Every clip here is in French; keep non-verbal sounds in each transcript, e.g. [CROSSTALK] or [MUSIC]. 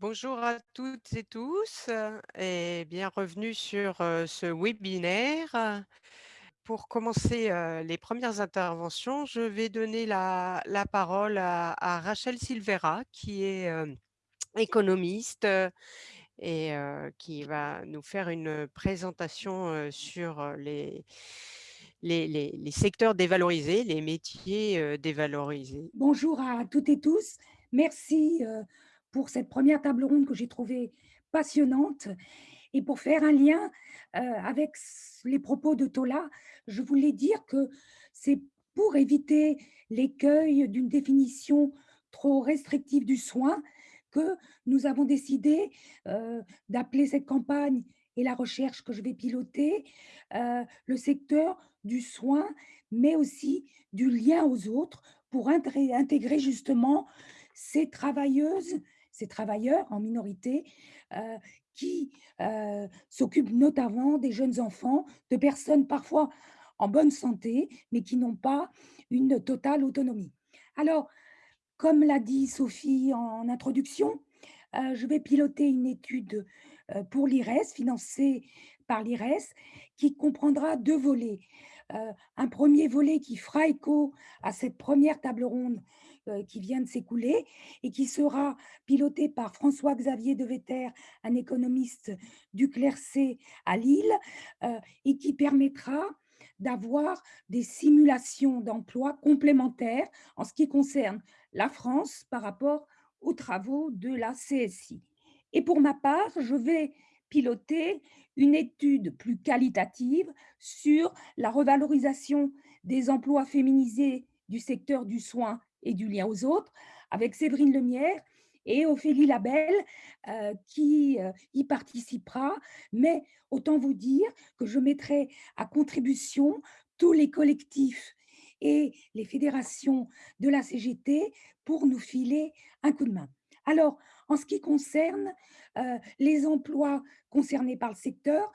Bonjour à toutes et tous euh, et bienvenue sur euh, ce webinaire. Pour commencer euh, les premières interventions, je vais donner la, parole à, Rachel Silvera, qui est économiste et qui va nous faire une présentation sur les, secteurs dévalorisés, les métiers dévalorisés. Bonjour à toutes et tous. Merci pour cette première table ronde que j'ai trouvée passionnante. Et pour faire un lien euh, avec les propos de Tola, je voulais dire que c'est pour éviter l'écueil d'une définition trop restrictive du soin que nous avons décidé euh, d'appeler cette campagne et la recherche que je vais piloter euh, le secteur du soin, mais aussi du lien aux autres pour intégrer justement ces travailleuses, ces travailleurs en minorité euh, qui euh, s'occupent notamment des jeunes enfants, de personnes parfois en bonne santé, mais qui n'ont pas une totale autonomie. Alors, comme l'a dit Sophie en introduction, euh, je vais piloter une étude pour l'IRES, financée par l'IRES, qui comprendra deux volets. Un premier volet qui fera écho à cette première table ronde qui vient de s'écouler et qui sera piloté par François-Xavier Deveter, un économiste du Clercé à Lille, euh, et qui permettra d'avoir des simulations d'emploi complémentaires en ce qui concerne la France par rapport aux travaux de la CSI. Et pour ma part, je vais piloter une étude plus qualitative sur la revalorisation des emplois féminisés du secteur du soin et du lien aux autres avec Séverine Lemierre et Ophélie Labelle euh, qui euh, y participera. Mais autant vous dire que je mettrai à contribution tous les collectifs et les fédérations de la CGT pour nous filer un coup de main. Alors, en ce qui concerne euh, les emplois concernés par le secteur,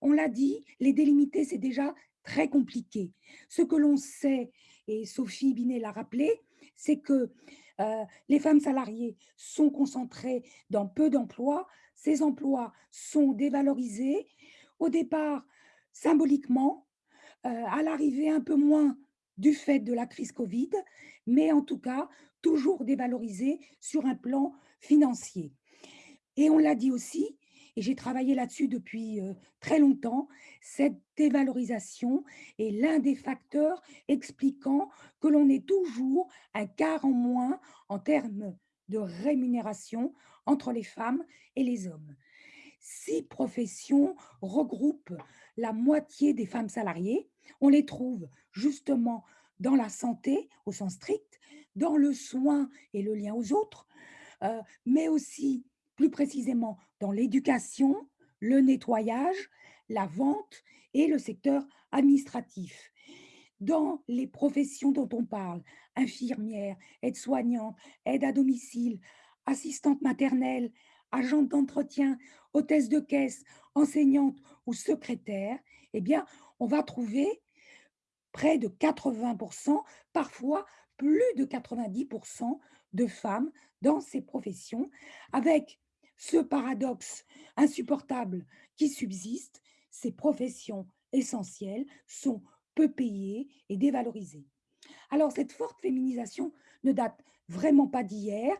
on l'a dit, les délimiter, c'est déjà très compliqué. Ce que l'on sait, et Sophie Binet l'a rappelé, c'est que euh, les femmes salariées sont concentrées dans peu d'emplois. Ces emplois sont dévalorisés. Au départ, symboliquement, euh, à l'arrivée un peu moins du fait de la crise Covid, mais en tout cas, toujours dévalorisé sur un plan financier. Et on l'a dit aussi, et j'ai travaillé là-dessus depuis très longtemps, cette dévalorisation est l'un des facteurs expliquant que l'on est toujours un quart en moins en termes de rémunération entre les femmes et les hommes. Six professions regroupent la moitié des femmes salariées. On les trouve justement dans la santé au sens strict, dans le soin et le lien aux autres, mais aussi plus précisément l'éducation, le nettoyage, la vente et le secteur administratif. Dans les professions dont on parle, infirmière, aide-soignante, aide à domicile, assistante maternelle, agente d'entretien, hôtesse de caisse, enseignante ou secrétaire, eh bien, on va trouver près de 80%, parfois plus de 90% de femmes dans ces professions, avec ce paradoxe insupportable qui subsiste, ces professions essentielles sont peu payées et dévalorisées. Alors, cette forte féminisation ne date vraiment pas d'hier.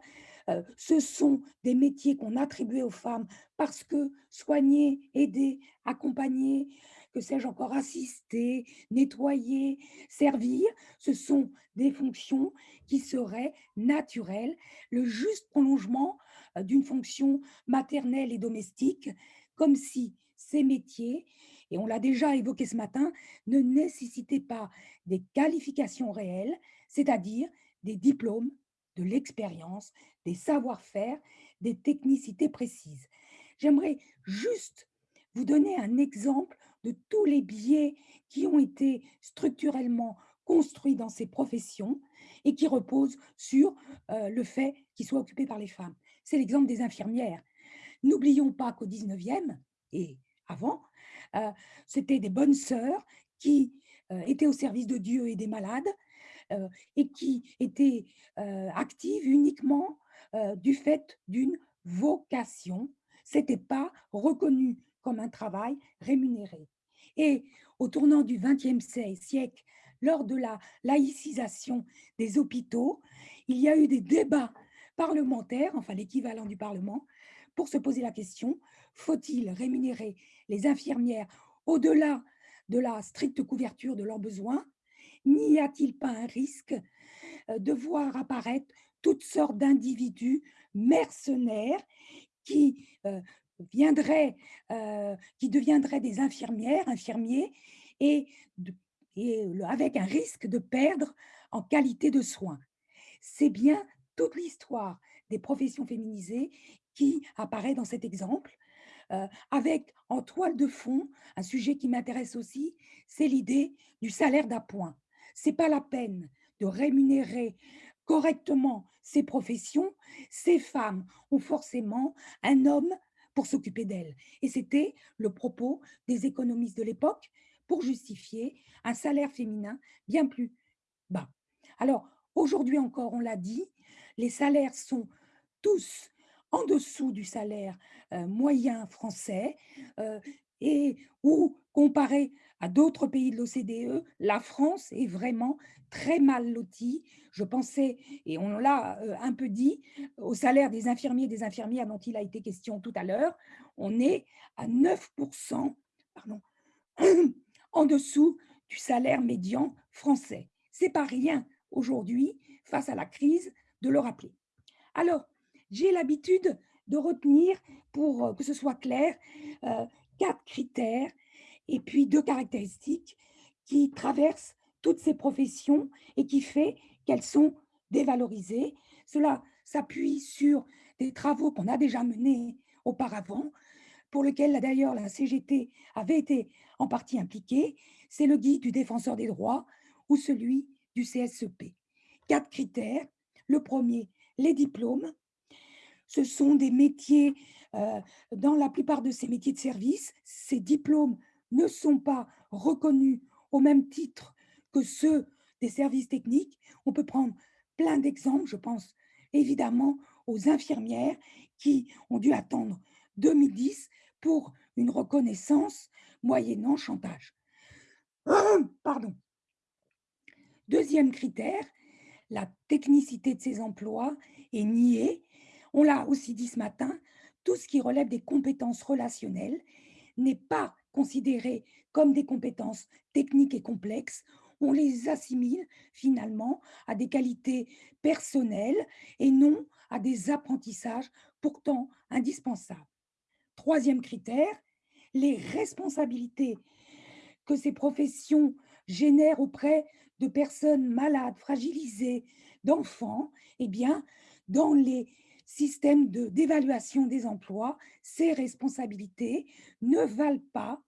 Euh, ce sont des métiers qu'on attribuait aux femmes parce que soigner, aider, accompagner, que sais-je encore, assister, nettoyer, servir, ce sont des fonctions qui seraient naturelles, le juste prolongement d'une fonction maternelle et domestique, comme si ces métiers, et on l'a déjà évoqué ce matin, ne nécessitaient pas des qualifications réelles, c'est-à-dire des diplômes, de l'expérience, des savoir-faire, des technicités précises. J'aimerais juste vous donner un exemple de tous les biais qui ont été structurellement construits dans ces professions et qui reposent sur euh, le fait qu'ils soient occupés par les femmes. C'est l'exemple des infirmières. N'oublions pas qu'au 19e et avant, euh, c'était des bonnes sœurs qui euh, étaient au service de Dieu et des malades euh, et qui étaient actives uniquement du fait d'une vocation, c'était pas reconnu comme un travail rémunéré. Et au tournant du XXe siècle, lors de la laïcisation des hôpitaux, il y a eu des débats parlementaires, enfin l'équivalent du Parlement, pour se poser la question, faut-il rémunérer les infirmières au-delà de la stricte couverture de leurs besoins? N'y a-t-il pas un risque euh, de voir apparaître toutes sortes d'individus mercenaires qui euh, viendraient, euh, qui deviendraient des infirmières, infirmiers, et, et avec un risque de perdre en qualité de soins? C'est bien toute l'histoire des professions féminisées qui apparaît dans cet exemple, euh, avec en toile de fond, un sujet qui m'intéresse aussi, c'est l'idée du salaire d'appoint. C'est pas la peine de rémunérer correctement ces professions, ces femmes ont forcément un homme pour s'occuper d'elles. Et c'était le propos des économistes de l'époque pour justifier un salaire féminin bien plus bas. Alors, aujourd'hui encore, on l'a dit, les salaires sont tous en dessous du salaire euh, moyen français euh, et où, comparé à d'autres pays de l'OCDE, la France est vraiment très mal lotie. Je pensais, et on l'a euh, un peu dit, au salaire des infirmiers et des infirmières dont il a été question tout à l'heure, on est à 9%, pardon, [CLEARS THROAT] en dessous du salaire médian français. C'est pas rien aujourd'hui, face à la crise, de le rappeler. Alors, j'ai l'habitude de retenir, pour euh, que ce soit clair, euh, quatre critères et puis deux caractéristiques qui traversent toutes ces professions et qui fait qu'elles sont dévalorisées. Cela s'appuie sur des travaux qu'on a déjà menés auparavant, pour lesquels d'ailleurs la CGT avait été en partie impliquée. C'est le guide du défenseur des droits ou celui du CSEP. Quatre critères. Le premier, les diplômes. Ce sont des métiers, euh, dans la plupart de ces métiers de service, ces diplômes ne sont pas reconnus au même titre que ceux des services techniques. On peut prendre plein d'exemples, je pense évidemment aux infirmières qui ont dû attendre 2010 pour une reconnaissance moyennant chantage. [CLEARS THROAT] Pardon. Deuxième critère, la technicité de ces emplois est niée. On l'a aussi dit ce matin, tout ce qui relève des compétences relationnelles n'est pas considéré comme des compétences techniques et complexes. On les assimile finalement à des qualités personnelles et non à des apprentissages pourtant indispensables. Troisième critère, les responsabilités que ces professions génèrent auprès de personnes malades, fragilisées, d'enfants, eh bien, dans les systèmes d'évaluation des emplois, ces responsabilités ne valent pas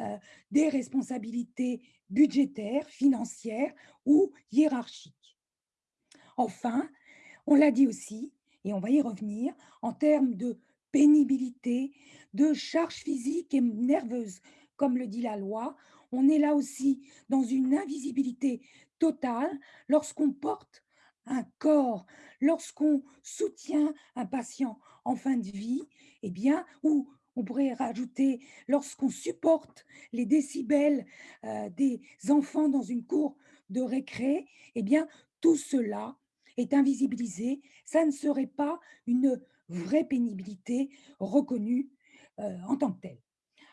euh, des responsabilités budgétaires, financières ou hiérarchiques. Enfin, on l'a dit aussi, et on va y revenir, en termes de pénibilité, de charge physique et nerveuse, comme le dit la loi, on est là aussi dans une invisibilité totale lorsqu'on porte un corps, lorsqu'on soutient un patient en fin de vie, eh bien, ou on pourrait rajouter lorsqu'on supporte les décibels euh, des enfants dans une cour de récré, eh bien, tout cela est invisibilisé. Ça ne serait pas une vraie pénibilité reconnue euh, en tant que telle.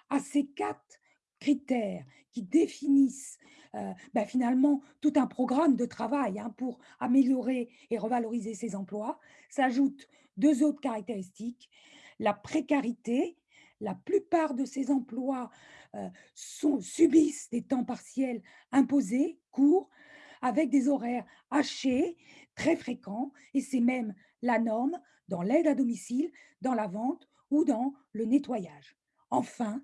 À ces quatre critères qui définissent euh, ben, finalement tout un programme de travail hein, pour améliorer et revaloriser ces emplois, s'ajoutent deux autres caractéristiques. La précarité, la plupart de ces emplois euh, subissent des temps partiels imposés, courts, avec des horaires hachés, très fréquents, et c'est même la norme dans l'aide à domicile, dans la vente ou dans le nettoyage. Enfin,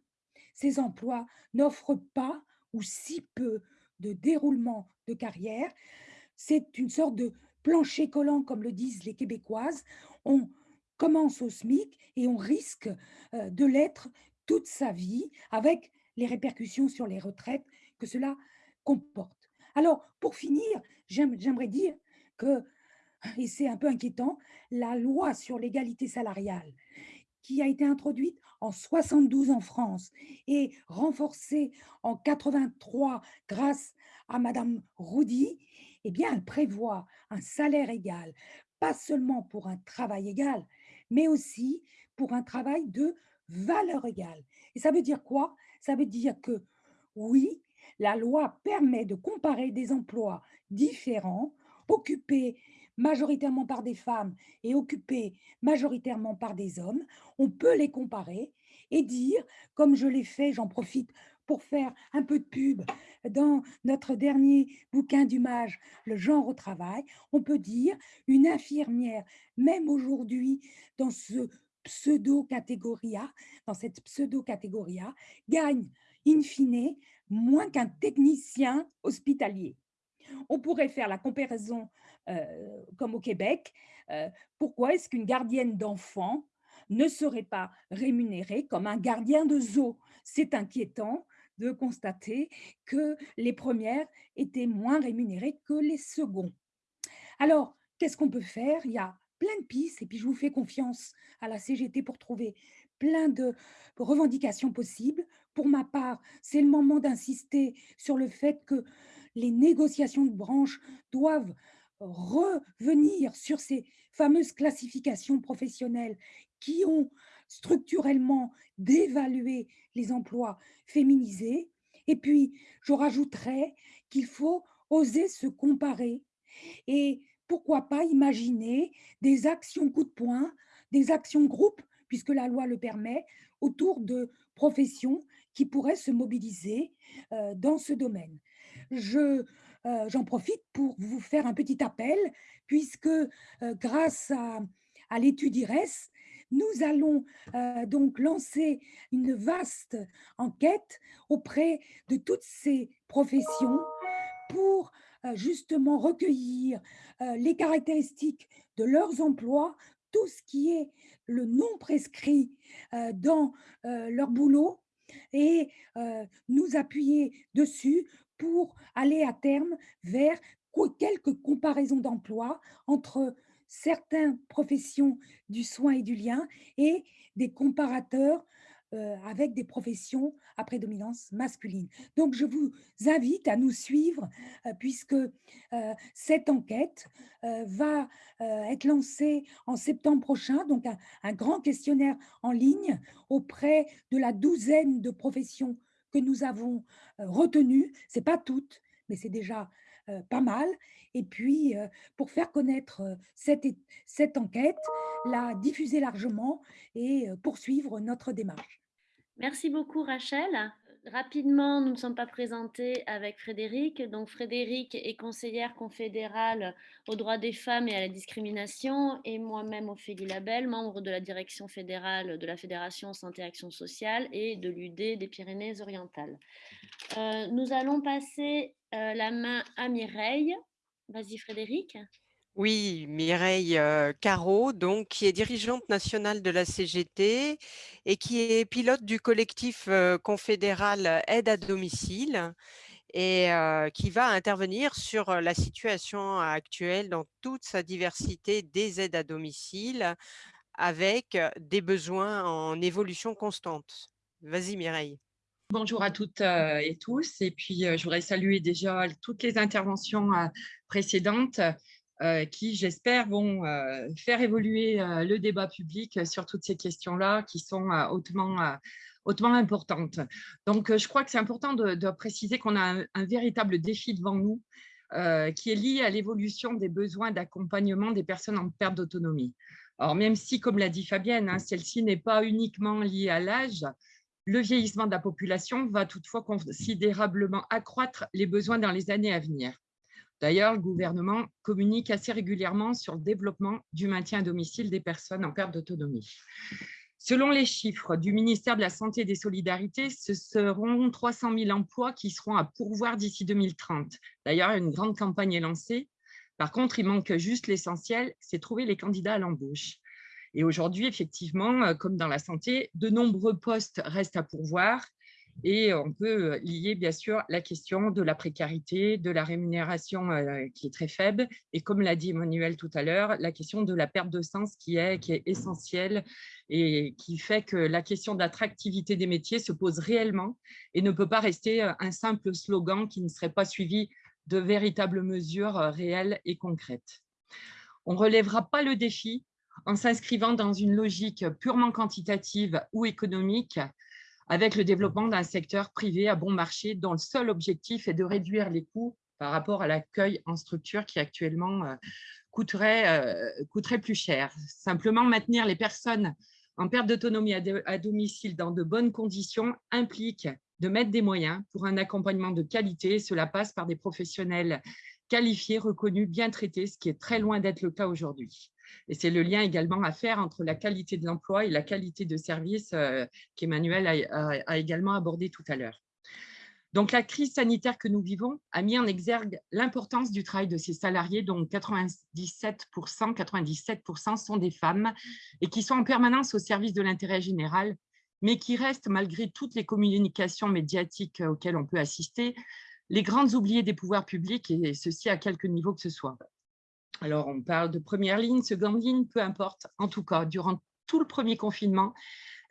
ces emplois n'offrent pas ou si peu de déroulement de carrière. C'est une sorte de plancher collant, comme le disent les Québécoises. On commence au SMIC et on risque euh, de l'être toute sa vie avec les répercussions sur les retraites que cela comporte. Alors, pour finir, j'aimerais dire que et c'est un peu inquiétant, la loi sur l'égalité salariale qui a été introduite en 72 en France et renforcée en 83 grâce à Madame Roudy, eh bien, elle prévoit un salaire égal, pas seulement pour un travail égal, mais aussi pour un travail de valeur égale. Et ça veut dire quoi? Ça veut dire que oui, la loi permet de comparer des emplois différents, occupés majoritairement par des femmes et occupés majoritairement par des hommes. On peut les comparer et dire, comme je l'ai fait, j'en profite pour faire un peu de pub dans notre dernier bouquin d'Humage, Le genre au travail, on peut dire une infirmière, même aujourd'hui, dans ce pseudo-catégorie dans cette pseudo-catégorie gagne in fine moins qu'un technicien hospitalier. On pourrait faire la comparaison euh, comme au Québec. Euh, pourquoi est-ce qu'une gardienne d'enfants ne serait pas rémunérée comme un gardien de zoo? C'est inquiétant de constater que les premières étaient moins rémunérées que les seconds. Alors, qu'est-ce qu'on peut faire? Il y a plein de pistes et puis je vous fais confiance à la CGT pour trouver plein de revendications possibles. Pour ma part, c'est le moment d'insister sur le fait que les négociations de branche doivent revenir sur ces fameuses classifications professionnelles qui ont structurellement dévalué les emplois féminisés. Et puis, je rajouterais qu'il faut oser se comparer et pourquoi pas imaginer des actions coup de poing, des actions groupes, puisque la loi le permet, autour de professions qui pourraient se mobiliser euh, dans ce domaine. Je, euh, j'en profite pour vous faire un petit appel, puisque euh, grâce à, l'étude IRES, nous allons donc lancer une vaste enquête auprès de toutes ces professions pour justement recueillir les caractéristiques de leurs emplois, tout ce qui est le non prescrit dans leur boulot et nous appuyer dessus pour aller à terme vers quelques comparaisons d'emplois entre certaines professions du soin et du lien et des comparateurs euh, avec des professions à prédominance masculine. Donc, je vous invite à nous suivre euh, puisque euh, cette enquête va être lancée en septembre prochain, donc un, grand questionnaire en ligne auprès de la douzaine de professions que nous avons retenues. Ce n'est pas toutes, mais c'est déjà pas mal. Et puis, pour faire connaître cette, cette enquête, la diffuser largement et poursuivre notre démarche. Merci beaucoup Rachel. Rapidement, nous ne sommes pas présentés avec Frédéric. Donc Frédéric est conseillère confédérale aux droits des femmes et à la discrimination et moi-même Ophélie Labelle, membre de la direction fédérale de la Fédération Santé Action Sociale et de l'UD des Pyrénées-Orientales. Euh, nous allons passer euh, la main à Mireille. Vas-y Frédéric. Oui, Mireille euh, Caro, donc, qui est dirigeante nationale de la CGT et qui est pilote du collectif euh, confédéral Aide à domicile et euh, qui va intervenir sur la situation actuelle dans toute sa diversité des aides à domicile avec des besoins en évolution constante. Vas-y Mireille. Bonjour à toutes et tous. Et puis, je voudrais saluer déjà toutes les interventions précédentes qui, j'espère, vont euh, faire évoluer euh, le débat public sur toutes ces questions-là qui sont hautement, hautement importantes. Donc, je crois que c'est important de, préciser qu'on a un, véritable défi devant nous qui est lié à l'évolution des besoins d'accompagnement des personnes en perte d'autonomie. Alors, même si, comme l'a dit Fabienne, hein, celle-ci n'est pas uniquement liée à l'âge, le vieillissement de la population va toutefois considérablement accroître les besoins dans les années à venir. D'ailleurs, le gouvernement communique assez régulièrement sur le développement du maintien à domicile des personnes en perte d'autonomie. Selon les chiffres du ministère de la Santé et des Solidarités, ce seront 300 000 emplois qui seront à pourvoir d'ici 2030. D'ailleurs, une grande campagne est lancée. Par contre, il manque juste l'essentiel, c'est trouver les candidats à l'embauche. Et aujourd'hui, effectivement, comme dans la santé, de nombreux postes restent à pourvoir Et on peut lier bien sûr la question de la précarité, de la rémunération qui est très faible et comme l'a dit Emmanuel tout à l'heure, la question de la perte de sens qui est, qui est essentielle et qui fait que la question d'attractivité des métiers se pose réellement et ne peut pas rester un simple slogan qui ne serait pas suivi de véritables mesures réelles et concrètes. On ne relèvera pas le défi en s'inscrivant dans une logique purement quantitative ou économique avec le développement d'un secteur privé à bon marché dont le seul objectif est de réduire les coûts par rapport à l'accueil en structure qui actuellement euh, coûterait, euh, coûterait plus cher. Simplement maintenir les personnes en perte d'autonomie à, domicile dans de bonnes conditions implique de mettre des moyens pour un accompagnement de qualité. Cela passe par des professionnels qualifiés, reconnus, bien traités, ce qui est très loin d'être le cas aujourd'hui. Et c'est le lien également à faire entre la qualité de l'emploi et la qualité de service euh, qu'Emmanuel a, également abordé tout à l'heure. Donc, la crise sanitaire que nous vivons a mis en exergue l'importance du travail de ces salariés, dont 97%, 97% sont des femmes et qui sont en permanence au service de l'intérêt général, mais qui restent, malgré toutes les communications médiatiques auxquelles on peut assister, les grandes oubliées des pouvoirs publics, et ceci à quelque niveau que ce soit. Alors, on parle de première ligne, seconde ligne, peu importe. En tout cas, durant tout le premier confinement,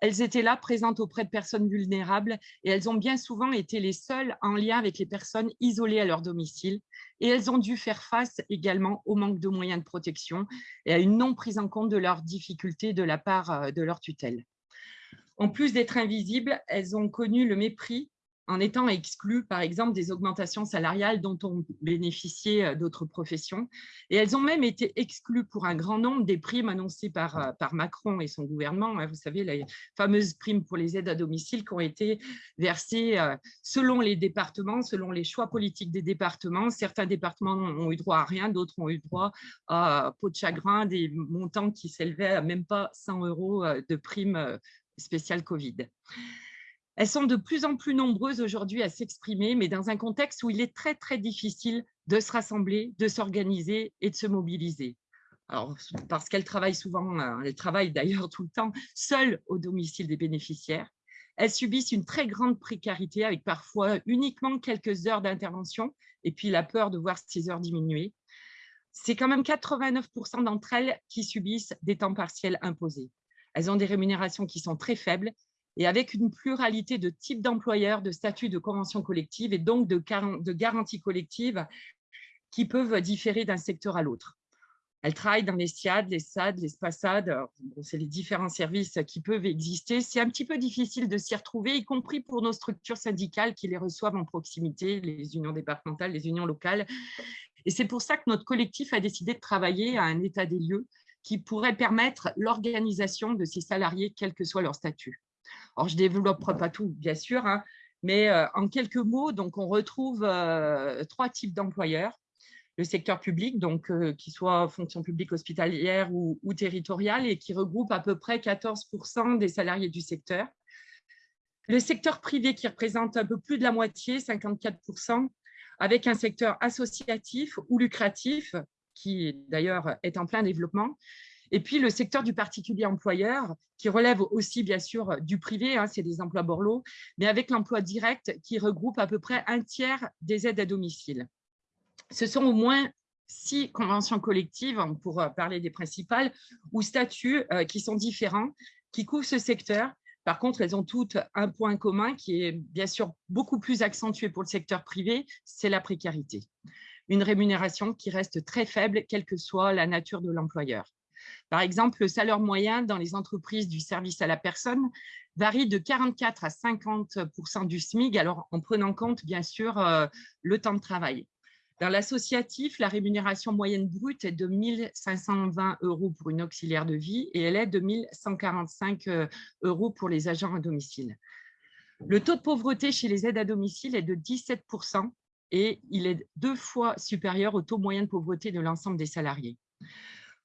elles étaient là, présentes auprès de personnes vulnérables, et elles ont bien souvent été les seules en lien avec les personnes isolées à leur domicile. Et elles ont dû faire face également au manque de moyens de protection et à une non prise en compte de leurs difficultés de la part euh, de leur tutelle. En plus d'être invisibles, elles ont connu le mépris en étant exclues, par exemple, des augmentations salariales dont ont bénéficié euh, d'autres professions. Et elles ont même été exclues pour un grand nombre des primes annoncées par, euh, Macron et son gouvernement. Hein. Vous savez, les fameuses primes pour les aides à domicile qui ont été versées euh, selon les départements, selon les choix politiques des départements. Certains départements ont eu droit à rien, d'autres ont eu droit à peau de chagrin, des montants qui s'élevaient à même pas 100 euros de primes spéciales Covid. Elles sont de plus en plus nombreuses aujourd'hui à s'exprimer, mais dans un contexte où il est très, très difficile de se rassembler, de s'organiser et de se mobiliser. Alors, parce qu'elles travaillent souvent, euh, elles travaillent d'ailleurs tout le temps seules au domicile des bénéficiaires. Elles subissent une très grande précarité avec parfois uniquement quelques heures d'intervention et puis la peur de voir ces heures diminuer. C'est quand même 89% d'entre elles qui subissent des temps partiels imposés. Elles ont des rémunérations qui sont très faibles et avec une pluralité de types d'employeurs, de statuts de convention collective et donc de, de garanties collectives qui peuvent différer d'un secteur à l'autre. Elles travaillent dans les SIAD, les SAD, les SPASAD, c'est les différents services qui peuvent exister. C'est un petit peu difficile de s'y retrouver, y compris pour nos structures syndicales qui les reçoivent en proximité, les unions départementales, les unions locales. Et c'est pour ça que notre collectif a décidé de travailler à un état des lieux qui pourrait permettre l'organisation de ces salariés, quel que soit leur statut. Alors, je ne développe pas tout, bien sûr, hein, mais euh, en quelques mots, donc, on retrouve euh, trois types d'employeurs. Le secteur public, donc euh, qui soit fonction publique hospitalière ou, territoriale, et qui regroupe à peu près 14% des salariés du secteur. Le secteur privé qui représente un peu plus de la moitié, 54% avec un secteur associatif ou lucratif, qui d'ailleurs est en plein développement, et puis, le secteur du particulier employeur, qui relève aussi, bien sûr, du privé, hein, c'est des emplois Borloo, mais avec l'emploi direct qui regroupe à peu près un tiers des aides à domicile. Ce sont au moins six conventions collectives, pour parler des principales, ou statuts euh, qui sont différents, qui couvrent ce secteur. Par contre, elles ont toutes un point commun qui est bien sûr beaucoup plus accentué pour le secteur privé, c'est la précarité. Une rémunération qui reste très faible, quelle que soit la nature de l'employeur. Par exemple, le salaire moyen dans les entreprises du service à la personne varie de 44 à 50% du SMIC, alors en prenant compte, bien sûr, euh, le temps de travail. Dans l'associatif, la rémunération moyenne brute est de 1 520 euros pour une auxiliaire de vie et elle est de 1 145 euh, euros pour les agents à domicile. Le taux de pauvreté chez les aides à domicile est de 17% et il est deux fois supérieur au taux moyen de pauvreté de l'ensemble des salariés.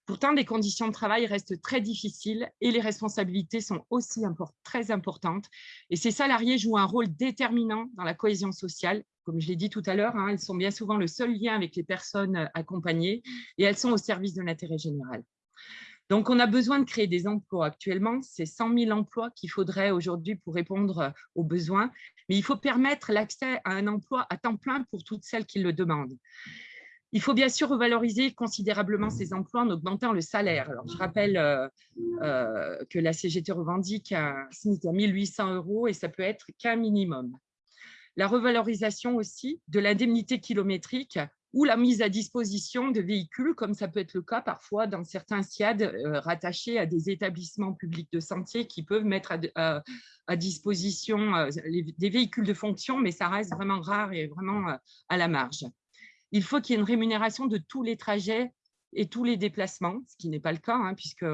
Pourtant, les conditions de travail restent très difficiles et les responsabilités sont aussi très importantes. Et ces salariés jouent un rôle déterminant dans la cohésion sociale. Comme je l'ai dit tout à l'heure, hein, elles sont bien souvent le seul lien avec les personnes accompagnées et elles sont au service de l'intérêt général. Donc, on a besoin de créer des emplois. Actuellement, c'est 100 000 emplois qu'il faudrait aujourd'hui pour répondre aux besoins. Mais il faut permettre l'accès à un emploi à temps plein pour toutes celles qui le demandent. Il faut bien sûr revaloriser considérablement ces emplois en augmentant le salaire. Je rappelle euh, euh, que la CGT revendique un SMIC à 1800 euros et ça peut être qu'un minimum. La revalorisation aussi de l'indemnité kilométrique ou la mise à disposition de véhicules, comme ça peut être le cas parfois dans certains SIAD euh, rattachés à des établissements publics de santé qui peuvent mettre à, disposition des véhicules de fonction, mais ça reste vraiment rare et vraiment à la marge. Il faut qu'il y ait une rémunération de tous les trajets et tous les déplacements, ce qui n'est pas le cas, hein, puisque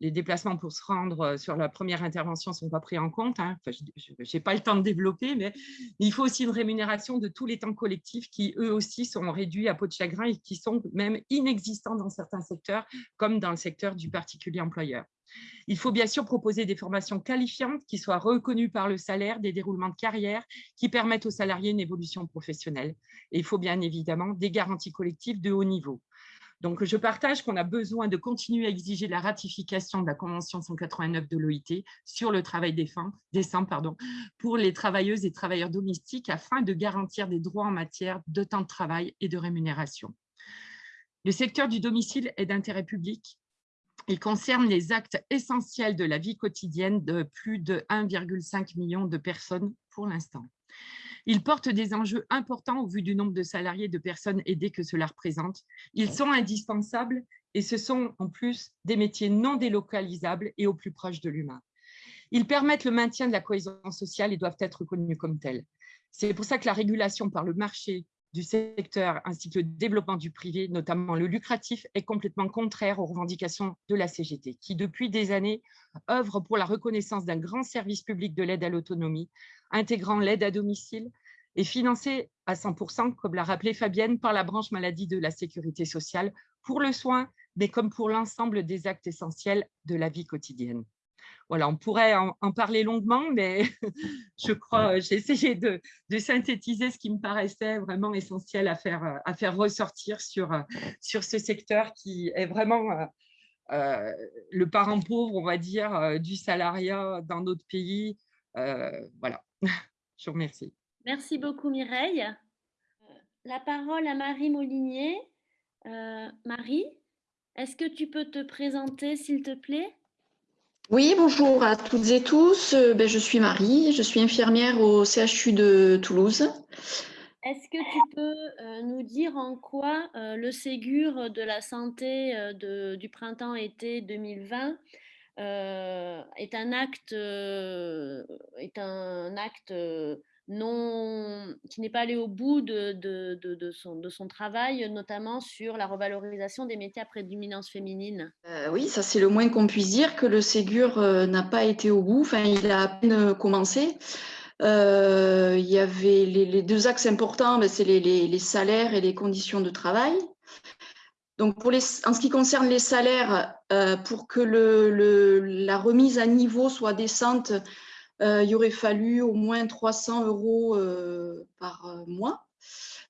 les déplacements pour se rendre euh, sur la première intervention ne sont pas pris en compte. Hein. je n'ai pas le temps de développer, mais il faut aussi une rémunération de tous les temps collectifs qui, eux aussi, sont réduits à peau de chagrin et qui sont même inexistants dans certains secteurs, comme dans le secteur du particulier employeur. Il faut bien sûr proposer des formations qualifiantes qui soient reconnues par le salaire, des déroulements de carrière qui permettent aux salariés une évolution professionnelle. Et il faut bien évidemment des garanties collectives de haut niveau. Donc, je partage qu'on a besoin de continuer à exiger la ratification de la Convention 189 de l'OIT sur le travail décent pardon, pour les travailleuses et travailleurs domestiques afin de garantir des droits en matière de temps de travail et de rémunération. Le secteur du domicile est d'intérêt public il concerne les actes essentiels de la vie quotidienne de plus de 1,5 million de personnes pour l'instant. Il porte des enjeux importants au vu du nombre de salariés de personnes aidées que cela représente. Ils sont indispensables et ce sont en plus des métiers non délocalisables et au plus proche de l'humain. Ils permettent le maintien de la cohésion sociale et doivent être reconnus comme tels. C'est pour ça que la régulation par le marché du secteur ainsi que le développement du privé, notamment le lucratif, est complètement contraire aux revendications de la CGT, qui depuis des années œuvre pour la reconnaissance d'un grand service public de l'aide à l'autonomie, intégrant l'aide à domicile et financé à 100%, comme l'a rappelé Fabienne, par la branche maladie de la sécurité sociale, pour le soin, mais comme pour l'ensemble des actes essentiels de la vie quotidienne voilà, on pourrait en, parler longuement, mais [LAUGHS] je crois, j'ai essayé de, synthétiser ce qui me paraissait vraiment essentiel à faire, à faire ressortir sur, sur ce secteur qui est vraiment euh, euh, le parent pauvre, on va dire, euh, du salariat dans notre pays. voilà, [LAUGHS] je vous remercie. Merci beaucoup Mireille. La parole à Marie Molinier. Marie, est-ce que tu peux te présenter, s'il te plaît? Oui, bonjour à toutes et tous. Euh, ben, je suis Marie, je suis infirmière au CHU de Toulouse. Est-ce que tu peux euh, nous dire en quoi euh, le Ségur de la santé du printemps-été 2020 est un acte, est un acte non, qui n'est pas allé au bout de, de, de, son, de son travail, notamment sur la revalorisation des métiers à prédominance féminine. Euh, oui, ça c'est le moins qu'on puisse dire, que le Ségur euh, n'a pas été au bout, enfin il a à peine commencé. Euh, il y avait les, deux axes importants, ben, c'est les, les, salaires et les conditions de travail. Donc, pour les, en ce qui concerne les salaires, pour que le, le, la remise à niveau soit décente, il aurait fallu au moins 300 euros euh, par euh, mois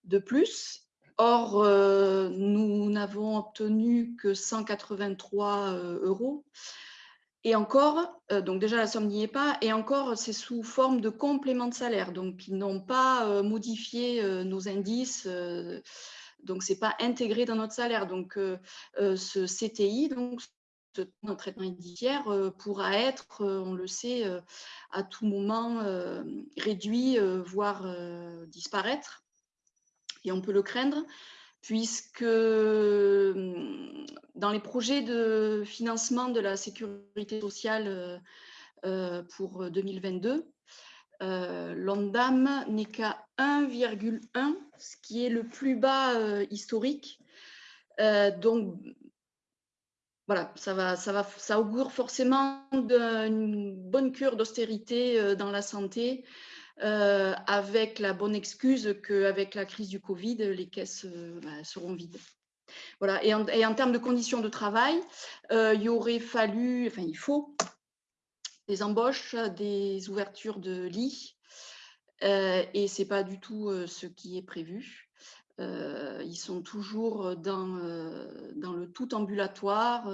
de plus. Or, nous n'avons obtenu que 183 euros. Et encore, donc déjà la somme n'y est pas, et encore c'est sous forme de complément de salaire. Donc ils n'ont pas modifié nos indices, donc ce n'est pas intégré dans notre salaire. Donc ce CTI, donc un traitement indiciaire euh, pourra être, euh, on le sait, euh, à tout moment réduit, voire disparaître. Et on peut le craindre, puisque dans les projets de financement de la sécurité sociale pour 2022, l'ONDAM n'est qu'à 1,1, ce qui est le plus bas historique. donc, voilà, ça, va, ça, augure forcément d'une bonne cure d'austérité euh, dans la santé, euh, avec la bonne excuse qu'avec la crise du Covid, les caisses euh, bah, seront vides. Voilà. Et en, termes de conditions de travail, il aurait fallu, enfin il faut, des embauches, des ouvertures de lits, et ce n'est pas du tout ce qui est prévu. Ils sont toujours dans, dans le tout ambulatoire.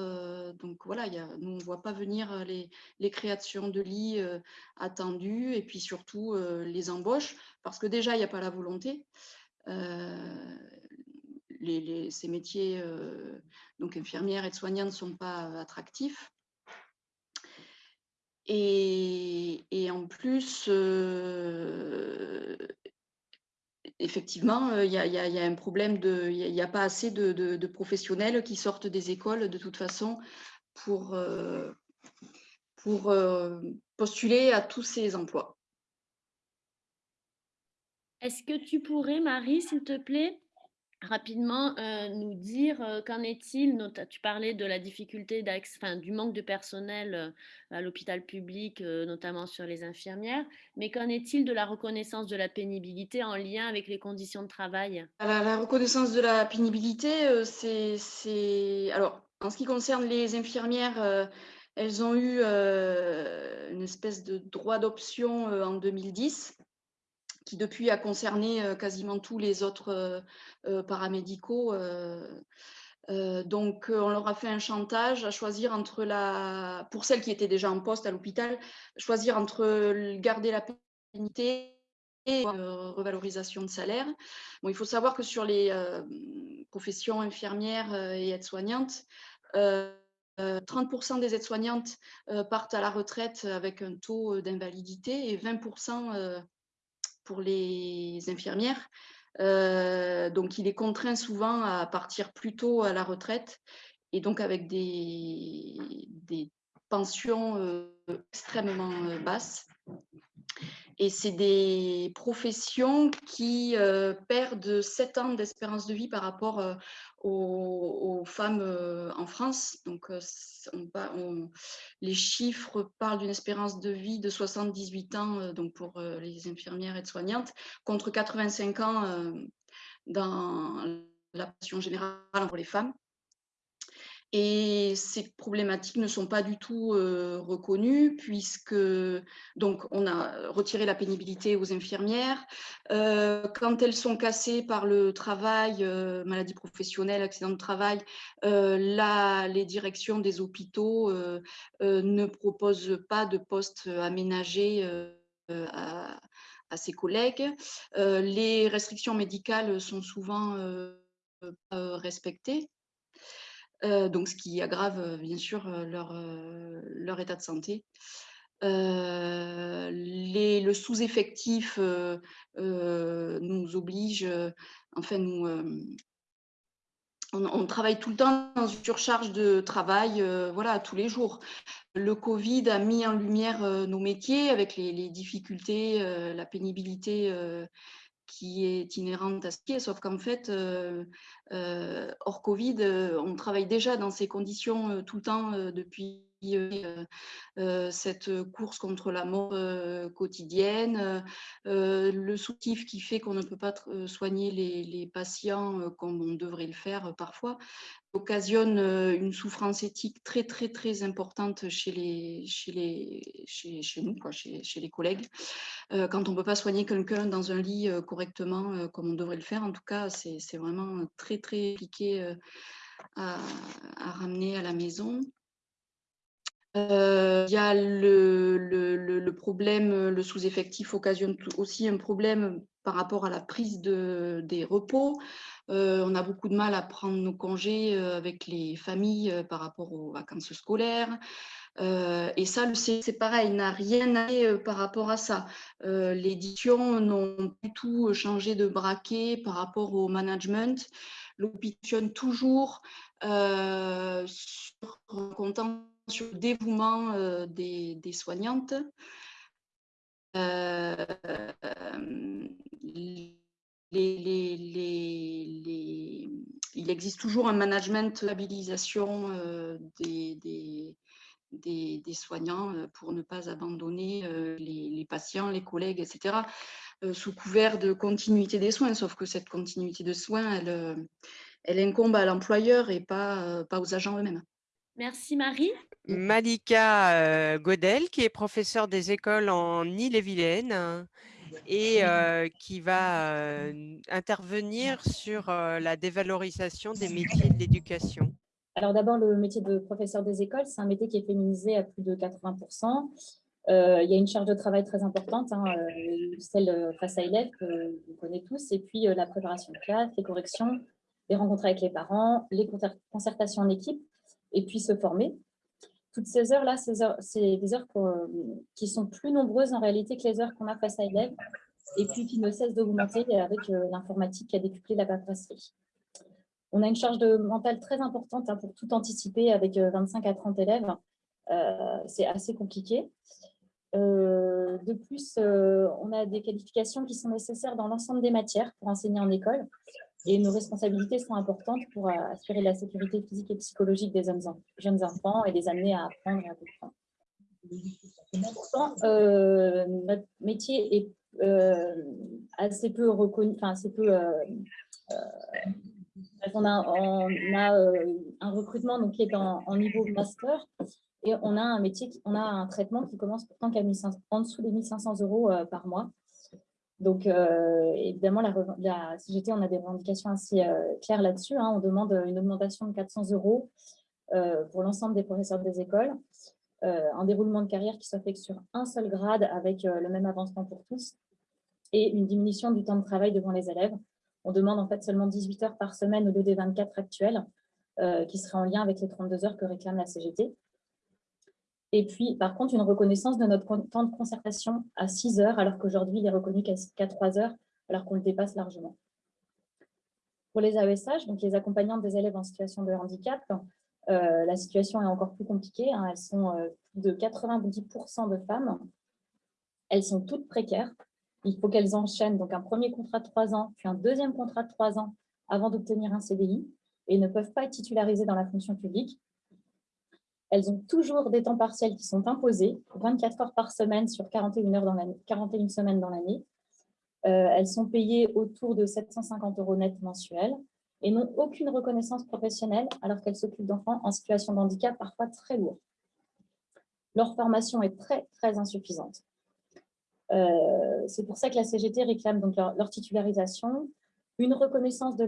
donc voilà, nous, on ne voit pas venir les, créations de lits attendues et puis surtout les embauches, parce que déjà, il n'y a pas la volonté. Ces métiers, donc infirmières et soignantes, ne sont pas attractifs. Et, en plus, effectivement, il y, a un problème de, il n'y a, pas assez de, professionnels qui sortent des écoles de toute façon pour, euh, euh, postuler à tous ces emplois. Est-ce que tu pourrais, Marie, s'il te plaît, rapidement euh, nous dire euh, qu'en est-il? Tu parlais de la difficulté du manque de personnel euh, à l'hôpital public, notamment sur les infirmières, mais qu'en est-il de la reconnaissance de la pénibilité en lien avec les conditions de travail? La, la, reconnaissance de la pénibilité, c'est... Alors, en ce qui concerne les infirmières, elles ont eu une espèce de droit d'option en 2010 qui depuis a concerné euh, quasiment tous les autres euh, euh, paramédicaux. donc, on leur a fait un chantage à choisir entre la, pour celles qui étaient déjà en poste à l'hôpital, choisir entre garder la pénité et revalorisation de salaire. Bon, il faut savoir que sur les professions infirmières et aides-soignantes, 30% des aides-soignantes partent à la retraite avec un taux d'invalidité et 20% pour les infirmières. Euh, donc, il est contraint souvent à partir plus tôt à la retraite et donc avec des, des pensions euh, extrêmement euh, basses. Et c'est des professions qui perdent 7 ans d'espérance de vie par rapport aux, femmes en France. Donc, les chiffres parlent d'une espérance de vie de 78 ans donc pour les infirmières et soignantes contre 85 ans dans la population générale pour les femmes. Et ces problématiques ne sont pas du tout reconnues puisque donc on a retiré la pénibilité aux infirmières. quand elles sont cassées par le travail, maladie professionnelle, accident de travail, là, les directions des hôpitaux ne proposent pas de postes aménagés à, à, ses collègues. les restrictions médicales sont souvent respectées. Donc ce qui aggrave bien sûr leur, leur état de santé. Le sous-effectif nous oblige, enfin nous, on, travaille tout le temps dans une surcharge de travail, voilà, tous les jours. Le Covid a mis en lumière nos métiers avec les difficultés, la pénibilité qui est inhérente à ce qui sauf qu'en fait, euh, euh, hors Covid, euh, on travaille déjà dans ces conditions tout le temps depuis cette course contre la mort quotidienne, le soutif qui fait qu'on ne peut pas soigner les, patients comme on devrait le faire parfois occasionne une souffrance éthique très très très importante chez les chez les chez, chez nous chez, les collègues quand on peut pas soigner quelqu'un dans un lit correctement comme on devrait le faire. En tout cas c'est vraiment très très compliqué à, ramener à la maison il y a le, le, le, problème, le sous-effectif occasionne aussi un problème par rapport à la prise de, des repos. on a beaucoup de mal à prendre nos congés avec les familles par rapport aux vacances scolaires. et ça, c'est pareil, n'a rien à par rapport à ça. L'édition n'ont du tout changé de braquet par rapport au management. L'option toujours sur comptant sur le dévouement euh, des, soignantes. Euh, il existe toujours un management stabilisation euh, des, soignants pour ne pas abandonner les, patients, les collègues, etc., sous couvert de continuité des soins, sauf que cette continuité de soins, elle, incombe à l'employeur et pas aux agents eux-mêmes. Merci Marie. Malika Godel, qui est professeure des écoles en Ille-et-Vilaine et qui va intervenir sur la dévalorisation des métiers de l'éducation Alors d'abord, le métier de professeur des écoles, c'est un métier qui est féminisé à plus de 80%. il y a une charge de travail très importante, hein, celle face à élèves que vous connaissez tous, et puis la préparation de classe, les corrections, les rencontres avec les parents, les concertations en équipe, et puis se former. Toutes ces heures-là, c'est des heures qui sont plus nombreuses en réalité que les heures qu'on a face à élèves, et puis qui ne cessent d'augmenter avec euh, l'informatique qui a décuplé la paperasserie. On a une charge de mentale très importante hein, pour tout anticiper avec 25 euh, à 30 élèves. Euh, c'est assez compliqué. de plus, on a des qualifications qui sont nécessaires dans l'ensemble des matières pour enseigner en école. Et nos responsabilités sont importantes pour assurer la sécurité physique et psychologique des jeunes enfants et les amener à apprendre à comprendre. Pourtant, notre métier est assez peu reconnu, enfin assez peu on a, on a un recrutement donc, qui est en, niveau master et on a un métier, on a un traitement qui commence pourtant qu'à en dessous des 1500 euros par mois. Donc, évidemment, la, CGT, on a des revendications assez claires là-dessus. Hein. On demande une augmentation de 400 euros pour l'ensemble des professeurs des écoles, un déroulement de carrière qui soit fait sur un seul grade avec le même avancement pour tous et une diminution du temps de travail devant les élèves. On demande en fait seulement 18 heures par semaine au lieu des 24 actuels, euh, qui seraient en lien avec les 32 heures que réclame la CGT. Et puis, par contre, une reconnaissance de notre temps de concertation à 6 heures, alors qu'aujourd'hui, il est reconnu qu'à 3 heures, alors qu'on le dépasse largement. Pour les AESH, donc les accompagnants des élèves en situation de handicap, euh, la situation est encore plus compliquée. Hein. Elles sont euh, de 90% de femmes. Elles sont toutes précaires il faut qu'elles enchaînent donc un premier contrat de trois ans, puis un deuxième contrat de trois ans avant d'obtenir un CDI et ne peuvent pas être titularisées dans la fonction publique. Elles ont toujours des temps partiels qui sont imposés, 24 heures par semaine sur 41, heures dans 41 semaines dans l'année. Euh, elles sont payées autour de 750 euros net mensuels et n'ont aucune reconnaissance professionnelle alors qu'elles s'occupent d'enfants en situation de handicap parfois très lourd. Leur formation est très, très insuffisante. Euh, c'est pour ça que la CGT réclame donc leur, titularisation, une reconnaissance de,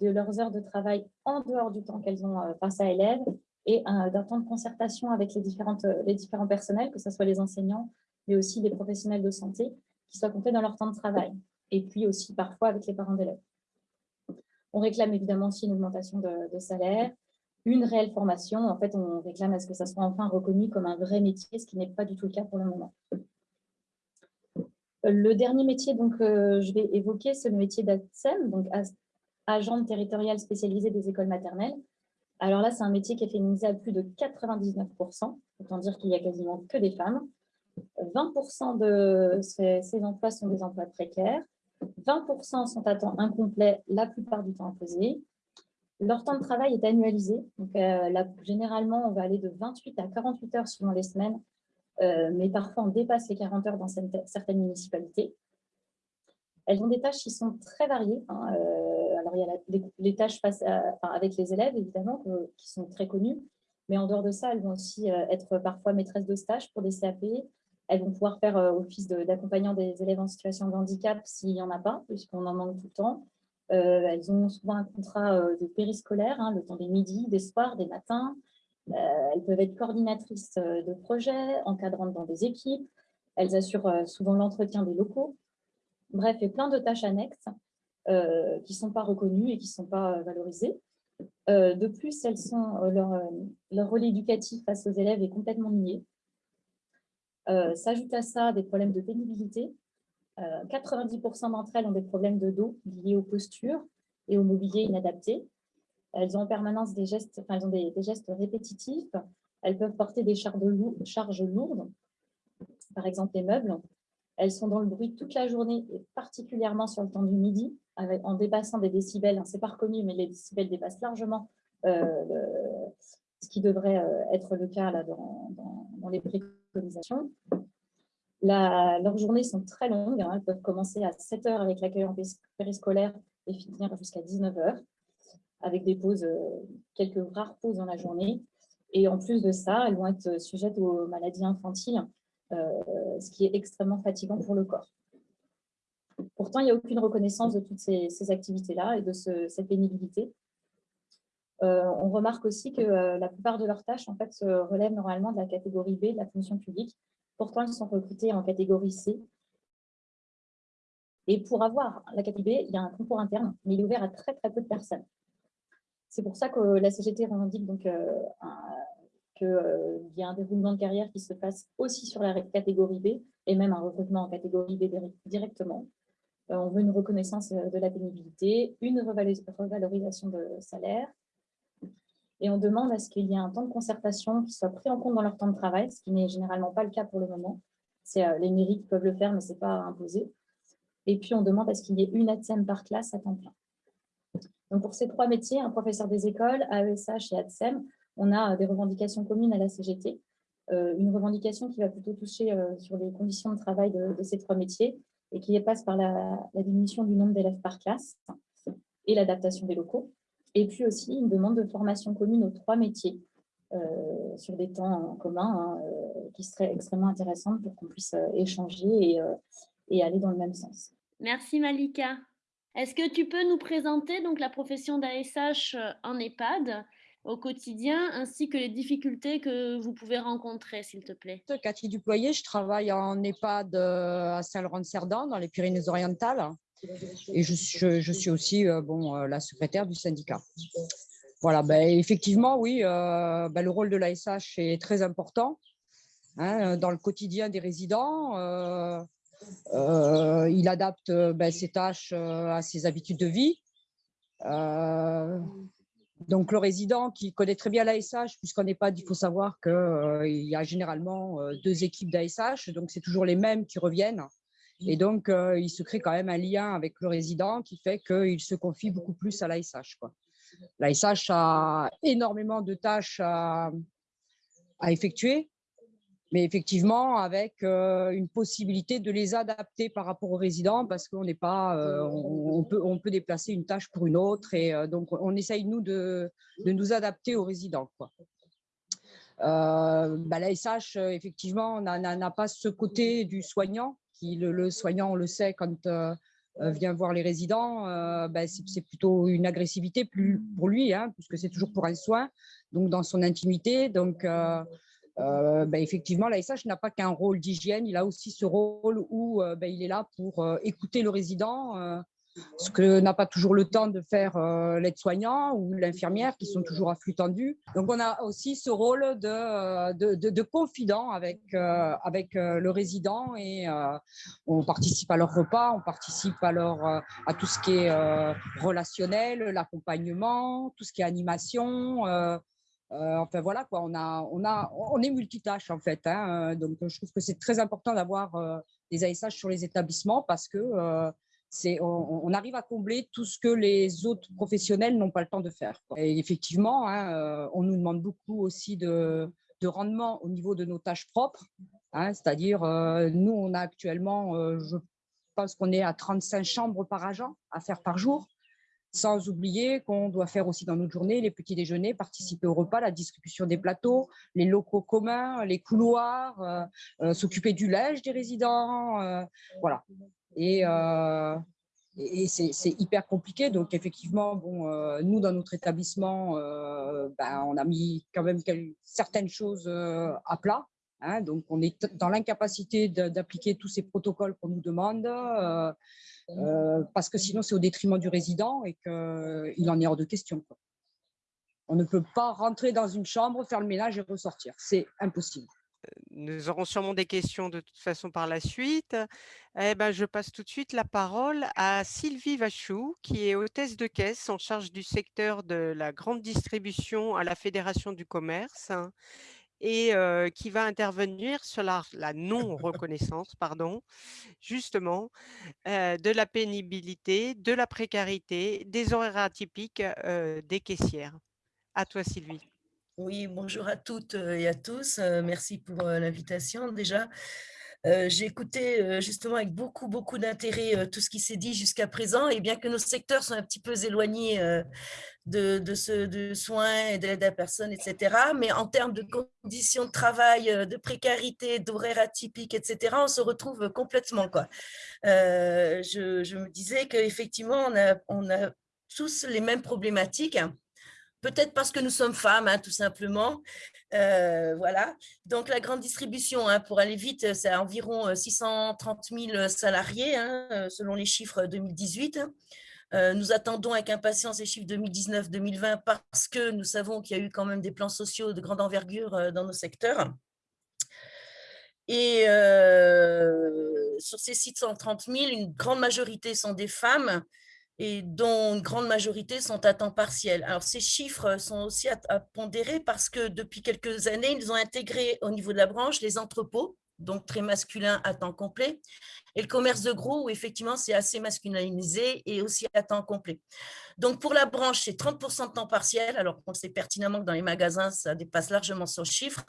leurs heures de travail en dehors du temps qu'elles ont euh, face à élèves et d'un temps de concertation avec les, différentes, les différents personnels, que ce soit les enseignants, mais aussi les professionnels de santé, qui soient comptés dans leur temps de travail, et puis aussi parfois avec les parents d'élèves. On réclame évidemment aussi une augmentation de, de, salaire, une réelle formation. En fait, on réclame à ce que ça soit enfin reconnu comme un vrai métier, ce qui n'est pas du tout le cas pour le moment. Le dernier métier donc, euh, je vais évoquer, c'est le métier d'ATSEM, donc agent territorial spécialisé des écoles maternelles. Alors là, c'est un métier qui est féminisé à plus de 99%, autant dire qu'il n'y a quasiment que des femmes. 20% de ces, emplois sont des emplois précaires, 20% sont à temps incomplet, la plupart du temps imposé. Leur temps de travail est annualisé, donc euh, généralement on va aller de 28 à 48 heures suivant les semaines euh, mais parfois on dépasse les 40 heures dans certaines municipalités. Elles ont des tâches qui sont très variées. Hein, euh, il y a les, tâches avec les élèves, évidemment, qui sont très connues. Mais en dehors de ça, elles vont aussi euh, être parfois maîtresses de stage pour des CAP. Elles vont pouvoir faire office d'accompagnant des élèves en situation de handicap s'il n'y en a pas, puisqu'on en manque tout le temps. elles ont souvent un contrat de périscolaire, hein, le temps des midis, des soirs, des matins. Euh, elles peuvent être coordinatrices euh, de projets, encadrantes dans des équipes. Elles assurent euh, souvent l'entretien des locaux. Bref, et plein de tâches annexes qui ne sont pas reconnues et qui ne sont pas valorisées. de plus, leur, leur, rôle éducatif face aux élèves est complètement nié. S'ajoute à ça des problèmes de pénibilité. 90% d'entre elles ont des problèmes de dos liés aux postures et au mobilier inadapté. Elles ont en permanence des gestes, des, gestes répétitifs. Elles peuvent porter des charges lourdes, par exemple les meubles. Elles sont dans le bruit toute la journée, et particulièrement sur le temps du midi, en dépassant des décibels. Hein, Ce n'est pas reconnu, mais les décibels dépassent largement euh, ce qui devrait euh, être le cas là, dans, les préconisations. leurs journées sont très longues. Hein. elles peuvent commencer à 7 heures avec l'accueil en périscolaire et finir jusqu'à 19 heures avec des pauses, euh, quelques rares pauses dans la journée. Et en plus de ça, elles vont être sujettes aux maladies infantiles, ce qui est extrêmement fatigant pour le corps. Pourtant, il n'y a aucune reconnaissance de toutes ces, activités-là et de cette pénibilité. Euh, on remarque aussi que euh, la plupart de leurs tâches en fait, se relèvent normalement de la catégorie B de la fonction publique. Pourtant, elles sont recrutées en catégorie C. Et pour avoir la catégorie B, il y a un concours interne, mais il est ouvert à très très peu de personnes. C'est pour ça que la CGT revendique donc, euh, qu'il y a un déroulement de carrière qui se passe aussi sur la catégorie B et même un recrutement en catégorie B directement. on veut une reconnaissance de la pénibilité, une revalorisation de salaire, et on demande à ce qu'il y ait un temps de concertation qui soit pris en compte dans leur temps de travail, ce qui n'est généralement pas le cas pour le moment. C'est euh, les mairies qui peuvent le faire, mais ce n'est pas imposé. Et puis, on demande à ce qu'il y ait une ATSEM par classe à temps plein. Donc, pour ces trois métiers, un professeur des écoles, AESH et ATSEM, on a euh, des revendications communes à la CGT. Euh, une revendication qui va plutôt toucher sur les conditions de travail de, ces trois métiers et qui passe par la diminution du nombre d'élèves par classe et l'adaptation des locaux. Et puis aussi une demande de formation commune aux trois métiers euh, sur des temps communs hein, euh, qui seraient extrêmement intéressantes pour qu'on puisse euh, échanger et, et, aller dans le même sens. Merci Malika. Est-ce que tu peux nous présenter donc, la profession d'ASH en EHPAD? Au quotidien, ainsi que les difficultés que vous pouvez rencontrer, s'il te plaît Cathy Duployer, je travaille en EHPAD à Saint-Laurent-de-Cerdan, dans les Pyrénées-Orientales. Et je, suis aussi euh, bon, euh, la secrétaire du syndicat. Voilà, ben, effectivement, oui, euh, ben, le rôle de l'ASH est très important hein, dans le quotidien des résidents. il adapte ben, ses tâches à ses habitudes de vie. Donc, le résident qui connaît très bien l'ASH, puisqu'on n'est pas, il faut savoir qu'il y a généralement deux équipes d'ASH, donc c'est toujours les mêmes qui reviennent. Et donc, euh, il se crée quand même un lien avec le résident qui fait qu'il se confie beaucoup plus à l'ASH. L'ASH a énormément de tâches à, effectuer, mais effectivement avec euh, une possibilité de les adapter par rapport aux résidents parce qu'on n'est pas, euh, on, peut, on peut déplacer une tâche pour une autre et donc on essaye nous de, de nous adapter aux résidents. Quoi. bah, effectivement, n'a pas ce côté du soignant le, soignant, on le sait, quand euh, euh, vient voir les résidents, euh, ben, c'est plutôt une agressivité plus pour lui, hein, puisque c'est toujours pour un soin, donc dans son intimité. Donc, ben, effectivement, l'ASH n'a pas qu'un rôle d'hygiène, il a aussi ce rôle où ben, il est là pour écouter le résident, ce que n'a pas toujours le temps de faire euh, l'aide-soignant ou l'infirmière qui sont toujours à flux tendu. Donc on a aussi ce rôle de, euh, de, confident avec, euh, le résident et on participe à leur repas, on participe à tout ce qui est relationnel, l'accompagnement, tout ce qui est animation. Enfin voilà quoi, on, a, on, a, on est multitâche en fait. Hein, donc je trouve que c'est très important d'avoir des ASH sur les établissements parce que on, arrive à combler tout ce que les autres professionnels n'ont pas le temps de faire. Et effectivement, hein, euh, on nous demande beaucoup aussi de, rendement au niveau de nos tâches propres. Hein, c'est-à-dire, euh, nous, on a actuellement, euh, je pense qu'on est à 35 chambres par agent à faire par jour, sans oublier qu'on doit faire aussi dans notre journée les petits déjeuners, participer au repas, la distribution des plateaux, les locaux communs, les couloirs, s'occuper du linge des résidents. voilà. Et, euh, c'est hyper compliqué. Donc, effectivement, bon, euh, nous, dans notre établissement, euh, ben, on a mis quand même certaines choses à plat. Hein. donc, on est dans l'incapacité d'appliquer tous ces protocoles qu'on nous demande, parce que sinon, c'est au détriment du résident et qu'il en est hors de question. On ne peut pas rentrer dans une chambre, faire le ménage et ressortir. C'est impossible nous aurons sûrement des questions de toute façon par la suite. Eh ben, je passe tout de suite la parole à Sylvie Vachou, qui est hôtesse de caisse en charge du secteur de la grande distribution à la Fédération du commerce et qui va intervenir sur la, non-reconnaissance, pardon, justement, de la pénibilité, de la précarité, des horaires atypiques des caissières. À toi, Sylvie. Oui, bonjour à toutes et à tous. Merci pour l'invitation déjà. J'ai écouté justement avec beaucoup, beaucoup d'intérêt tout ce qui s'est dit jusqu'à présent et bien que nos secteurs sont un petit peu éloignés de, de, ce, de soins et d'aide à personne, etc. Mais en termes de conditions de travail, de précarité, d'horaires atypiques, etc., on se retrouve complètement. Quoi. Euh, je, je, me disais qu'effectivement, on a, on a tous les mêmes problématiques peut-être parce que nous sommes femmes, hein, tout simplement. Euh, voilà. Donc, la grande distribution, hein, pour aller vite, c'est environ 630 euh, 000 salariés, hein, euh, selon les chiffres 2018. Nous attendons avec impatience les chiffres 2019-2020 parce que nous savons qu'il y a eu quand même des plans sociaux de grande envergure dans nos secteurs. Et sur ces 630 000, une grande majorité sont des femmes et dont une grande majorité sont à temps partiel. Alors, ces chiffres sont aussi à, pondérer parce que depuis quelques années, ils ont intégré au niveau de la branche les entrepôts, donc très masculins à temps complet, et le commerce de gros, où effectivement, c'est assez masculinisé et aussi à temps complet. Donc, pour la branche, c'est 30% de temps partiel, alors qu'on sait pertinemment que dans les magasins, ça dépasse largement ce chiffre.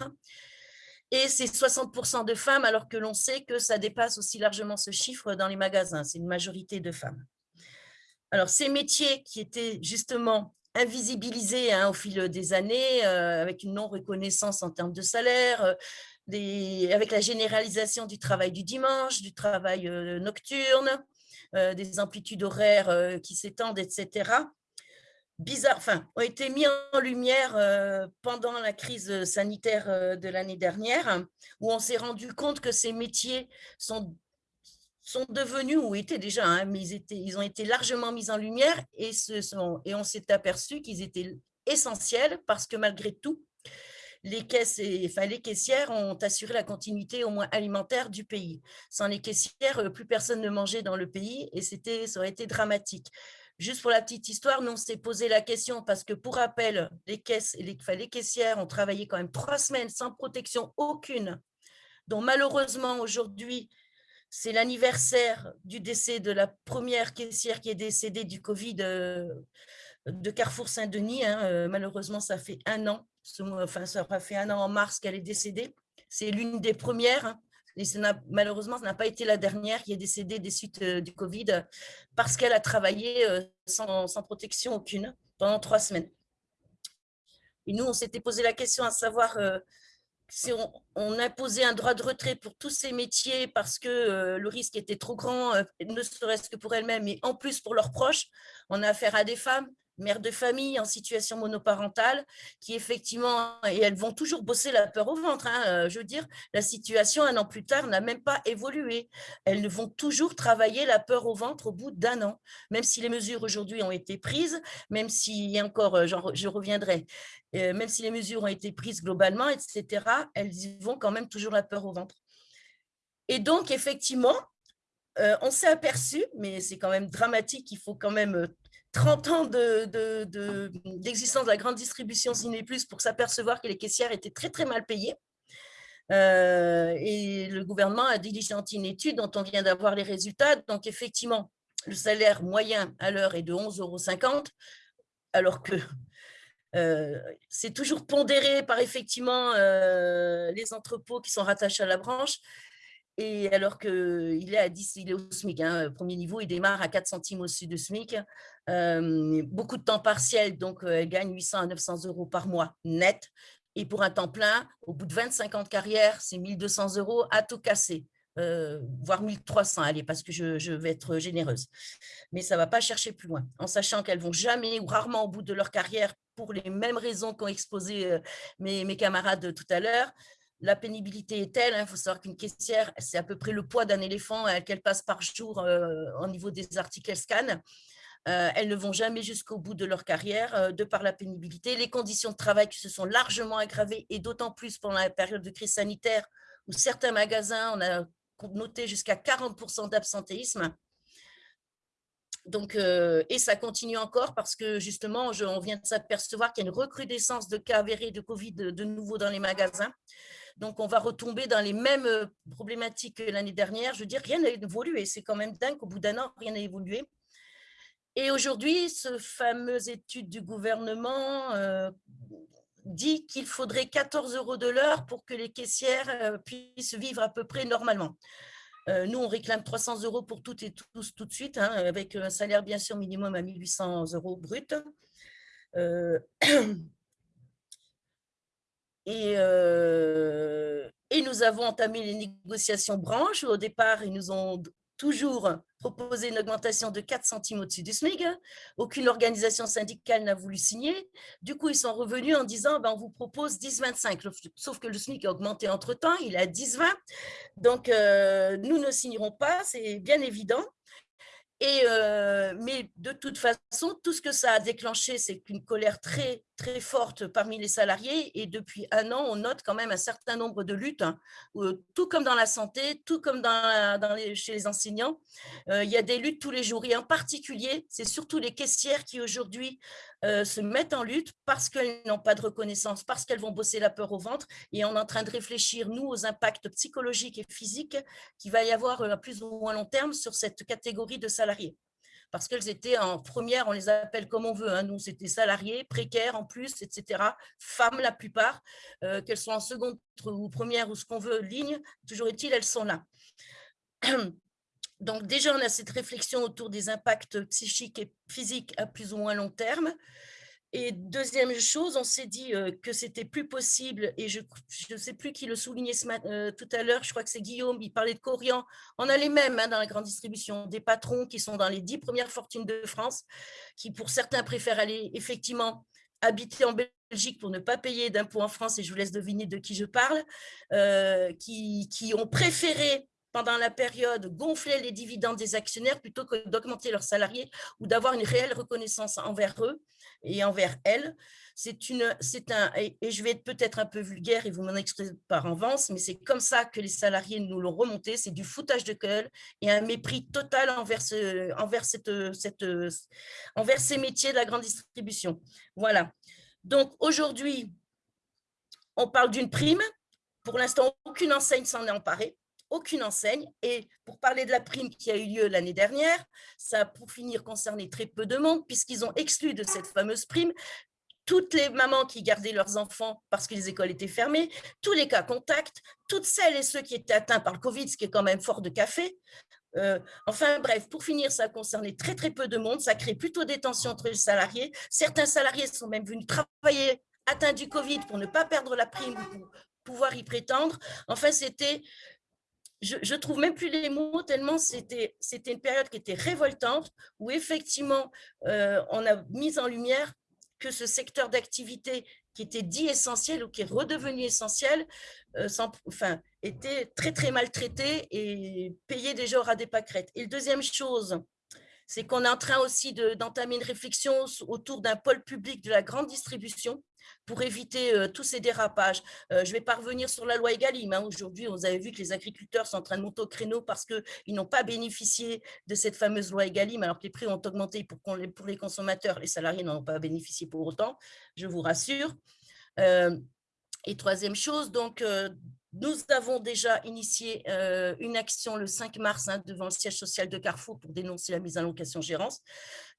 Et c'est 60% de femmes, alors que l'on sait que ça dépasse aussi largement ce chiffre dans les magasins. C'est une majorité de femmes. Alors, ces métiers qui étaient justement invisibilisés hein, au fil des années, euh, avec une non-reconnaissance en termes de salaire, euh, avec la généralisation du travail du dimanche, du travail euh, nocturne, des amplitudes horaires qui s'étendent, etc., bizarre, enfin, ont été mis en lumière pendant la crise sanitaire de l'année dernière, où on s'est rendu compte que ces métiers sont sont devenus, ou étaient déjà, hein, mais ils, ont été largement mis en lumière et on s'est aperçu qu'ils étaient essentiels parce que malgré tout, les, caisses enfin, caissières ont assuré la continuité au moins alimentaire du pays. Sans les caissières, euh, plus personne ne mangeait dans le pays et ça aurait été dramatique. Juste pour la petite histoire, nous on s'est posé la question parce que pour rappel, les, caisses et les caissières ont travaillé quand même trois semaines sans protection aucune, dont malheureusement aujourd'hui, c'est l'anniversaire du décès de la première caissière qui est décédée du Covid euh, de Carrefour Saint-Denis. Hein, euh, malheureusement, ça fait un an, enfin, ça aura fait un an en mars qu'elle est décédée. C'est l'une des premières. Hein, et malheureusement, ce n'a pas été la dernière qui est décédée des suites euh, du Covid parce qu'elle a travaillé sans, sans, protection aucune pendant trois semaines. Et nous, on s'était posé la question à savoir si on, imposait un droit de retrait pour tous ces métiers parce que euh, le risque était trop grand, euh, ne serait-ce que pour elles-mêmes, mais en plus pour leurs proches, on a affaire à des femmes mères de famille en situation monoparentale, qui effectivement, et elles vont toujours bosser la peur au ventre, hein, euh, je veux dire, la situation un an plus tard n'a même pas évolué. Elles vont toujours travailler la peur au ventre au bout d'un an, même si les mesures aujourd'hui ont été prises, même si, encore, euh, je reviendrai, euh, même si les mesures ont été prises globalement, etc., elles vont quand même toujours la peur au ventre. Et donc, effectivement, on s'est aperçu, mais c'est quand même dramatique, il faut quand même 30 ans d'existence de, la grande distribution Ciné pour s'apercevoir que les caissières étaient très très mal payées. Euh, et le gouvernement a diligenté une étude dont on vient d'avoir les résultats. Donc effectivement, le salaire moyen à l'heure est de 11,50 euros, alors que euh, c'est toujours pondéré par effectivement euh, les entrepôts qui sont rattachés à la branche. Et alors qu'il est à 10, il est au SMIC, hein, premier niveau, il démarre à 4 centimes au-dessus du SMIC. Euh, beaucoup de temps partiel, donc euh, elle gagne 800 à 900 euros par mois net. Et pour un temps plein, au bout de 25 ans de carrière, c'est 1200 euros à tout casser. Euh, voire 1300, allez, parce que je, vais être généreuse. Mais ça ne va pas chercher plus loin, en sachant qu'elles vont jamais ou rarement au bout de leur carrière, pour les mêmes raisons qu'ont exposé mes, mes, camarades tout à l'heure, la pénibilité est telle, il hein, faut savoir qu'une caissière, c'est à peu près le poids d'un éléphant euh, qu'elle passe par jour euh, au niveau des articles qu'elle. Euh, elles ne vont jamais jusqu'au bout de leur carrière de par la pénibilité. Les conditions de travail qui se sont largement aggravées et d'autant plus pendant la période de crise sanitaire où certains magasins, on a noté jusqu'à 40% d'absentéisme. Et ça continue encore parce que justement, on vient de s'apercevoir qu'il y a une recrudescence de cas avérés de Covid de nouveau dans les magasins. Donc, on va retomber dans les mêmes euh, problématiques que l'année dernière. Je veux dire, rien n'a évolué. C'est quand même dingue qu'au bout d'un an, rien n'a évolué. Et aujourd'hui, ce fameuse étude du gouvernement euh, dit qu'il faudrait 14 euros de l'heure pour que les caissières euh, puissent vivre à peu près normalement. nous, on réclame 300 euros pour toutes et tous tout de suite, hein, avec un salaire bien sûr minimum à 1800 euros brut. [CLEARS THROAT] Euh, et, nous avons entamé les négociations branches. Au départ, ils nous ont toujours proposé une augmentation de 4 centimes au-dessus du SMIC. Aucune organisation syndicale n'a voulu signer. Du coup, ils sont revenus en disant ben, on vous propose 10,25. Sauf que le SMIC a augmenté entre-temps, il est à 10,20. Donc, euh, nous ne signerons pas, c'est bien évident. Euh, mais de toute façon, tout ce que ça a déclenché, c'est qu'une colère très, très forte parmi les salariés. Et depuis un an, on note quand même un certain nombre de luttes, hein, tout comme dans la santé, tout comme chez les enseignants. Euh, il y a des luttes tous les jours. Et en particulier, c'est surtout les caissières qui aujourd'hui euh, se mettent en lutte parce qu'elles n'ont pas de reconnaissance, parce qu'elles vont bosser la peur au ventre. Et on est en train de réfléchir, nous, aux impacts psychologiques et physiques qu'il va y avoir à plus ou moins long terme sur cette catégorie de salariés parce qu'elles étaient en première, on les appelle comme on veut, hein. nous c'était salariés, précaires en plus, etc., femmes la plupart, euh, qu'elles soient en seconde ou première ou ce qu'on veut, ligne, toujours est-il, elles sont là. [CLEARS THROAT] Donc déjà, on a cette réflexion autour des impacts psychiques et physiques à plus ou moins long terme. Et deuxième chose, on s'est dit que c'était plus possible, et je ne sais plus qui le soulignait tout à l'heure, je crois que c'est Guillaume, il parlait de Corian. On a les mêmes hein, dans la grande distribution, des patrons qui sont dans les dix premières fortunes de France, qui pour certains préfèrent aller effectivement habiter en Belgique pour ne pas payer d'impôts en France, et je vous laisse deviner de qui je parle, qui, qui ont préféré pendant la période gonfler les dividendes des actionnaires plutôt que d'augmenter leurs salariés ou d'avoir une réelle reconnaissance envers eux et envers elles. C'est une, c'est un, et, je vais être peut-être un peu vulgaire et vous m'en excusez par avance, mais c'est comme ça que les salariés nous l'ont remonté. C'est du foutage de gueule et un mépris total envers, envers, cette, cette, envers ces métiers de la grande distribution. Voilà. Donc aujourd'hui, on parle d'une prime. Pour l'instant, aucune enseigne s'en est emparée aucune enseigne. Et pour parler de la prime qui a eu lieu l'année dernière, ça a pour finir concerné très peu de monde puisqu'ils ont exclu de cette fameuse prime toutes les mamans qui gardaient leurs enfants parce que les écoles étaient fermées, tous les cas contacts, toutes celles et ceux qui étaient atteints par le Covid, ce qui est quand même fort de café. Euh, enfin bref, pour finir, ça a concerné très très peu de monde, ça crée plutôt des tensions entre les salariés. Certains salariés sont même venus travailler atteints du Covid pour ne pas perdre la prime ou pour pouvoir y prétendre. Enfin, c'était je, je trouve même plus les mots tellement c'était une période qui était révoltante où effectivement euh, on a mis en lumière que ce secteur d'activité qui était dit essentiel ou qui est redevenu essentiel, euh, enfin, était très très maltraité et payé déjà à des pâquerettes. Et la deuxième chose, c'est qu'on est en train aussi d'entamer une réflexion autour d'un pôle public de la grande distribution pour éviter euh, tous ces dérapages. Euh, je vais pas revenir sur la loi Egalim. Hein. Aujourd'hui, vous avez vu que les agriculteurs sont en train de monter au créneau parce qu'ils n'ont pas bénéficié de cette fameuse loi Egalim, alors que les prix ont augmenté pour, les consommateurs. Les salariés n'en ont pas bénéficié pour autant, je vous rassure. Euh, et troisième chose, donc, nous avons déjà initié une action le 5 mars hein, devant le siège social de Carrefour pour dénoncer la mise en location-gérance.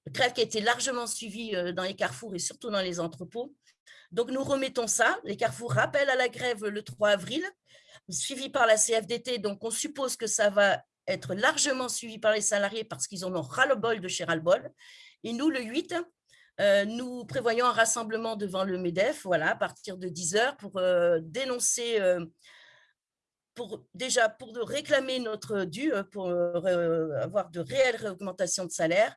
Grève qui a été largement suivie dans les carrefours et surtout dans les entrepôts. Donc, nous remettons ça. Les carrefours rappellent à la grève le 3 avril, suivi par la CFDT. Donc, on suppose que ça va être largement suivi par les salariés parce qu'ils en ont ras-le-bol de chez ras-le-bol. Et nous, le 8, euh, nous prévoyons un rassemblement devant le MEDEF, voilà, à partir de 10 heures, pour euh, dénoncer, euh, pour, déjà pour réclamer notre dû, pour avoir de réelles augmentations de salaire,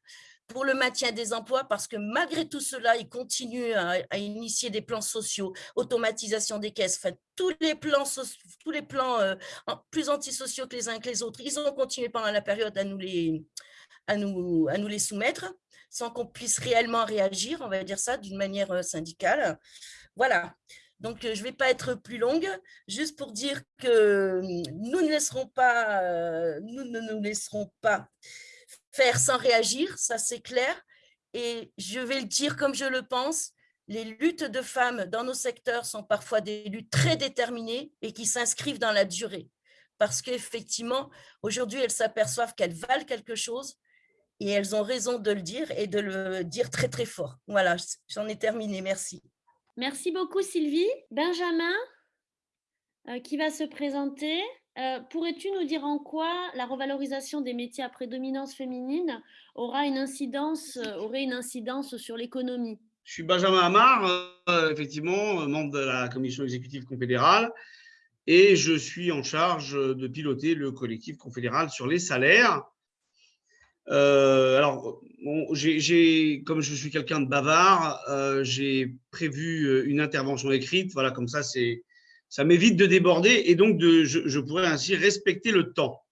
pour le maintien des emplois parce que malgré tout cela, ils continuent à, initier des plans sociaux, automatisation des caisses, enfin, tous les plans, tous les plans euh, plus antisociaux que les uns que les autres, ils ont continué pendant la période à nous les, à nous, à nous les soumettre sans qu'on puisse réellement réagir, on va dire ça, d'une manière euh, syndicale. Voilà. Donc, euh, je ne vais pas être plus longue, juste pour dire que nous ne laisserons pas, nous ne nous laisserons pas faire sans réagir, ça c'est clair. Et je vais le dire comme je le pense, les luttes de femmes dans nos secteurs sont parfois des luttes très déterminées et qui s'inscrivent dans la durée. Parce qu'effectivement, aujourd'hui, elles s'aperçoivent qu'elles valent quelque chose et elles ont raison de le dire et de le dire très, très fort. Voilà, j'en ai terminé. Merci. Merci beaucoup, Sylvie. Benjamin, euh, qui va se présenter? Euh, pourrais-tu nous dire en quoi la revalorisation des métiers à prédominance féminine aura une incidence, euh, aurait une incidence sur l'économie? Je suis Benjamin Amar, euh, effectivement, membre de la commission exécutive confédérale, et je suis en charge de piloter le collectif confédéral sur les salaires. Euh, alors, comme je suis quelqu'un de bavard, euh, j'ai prévu une intervention écrite. Voilà, comme ça, c'est, ça m'évite de déborder et donc je, pourrais ainsi respecter le temps.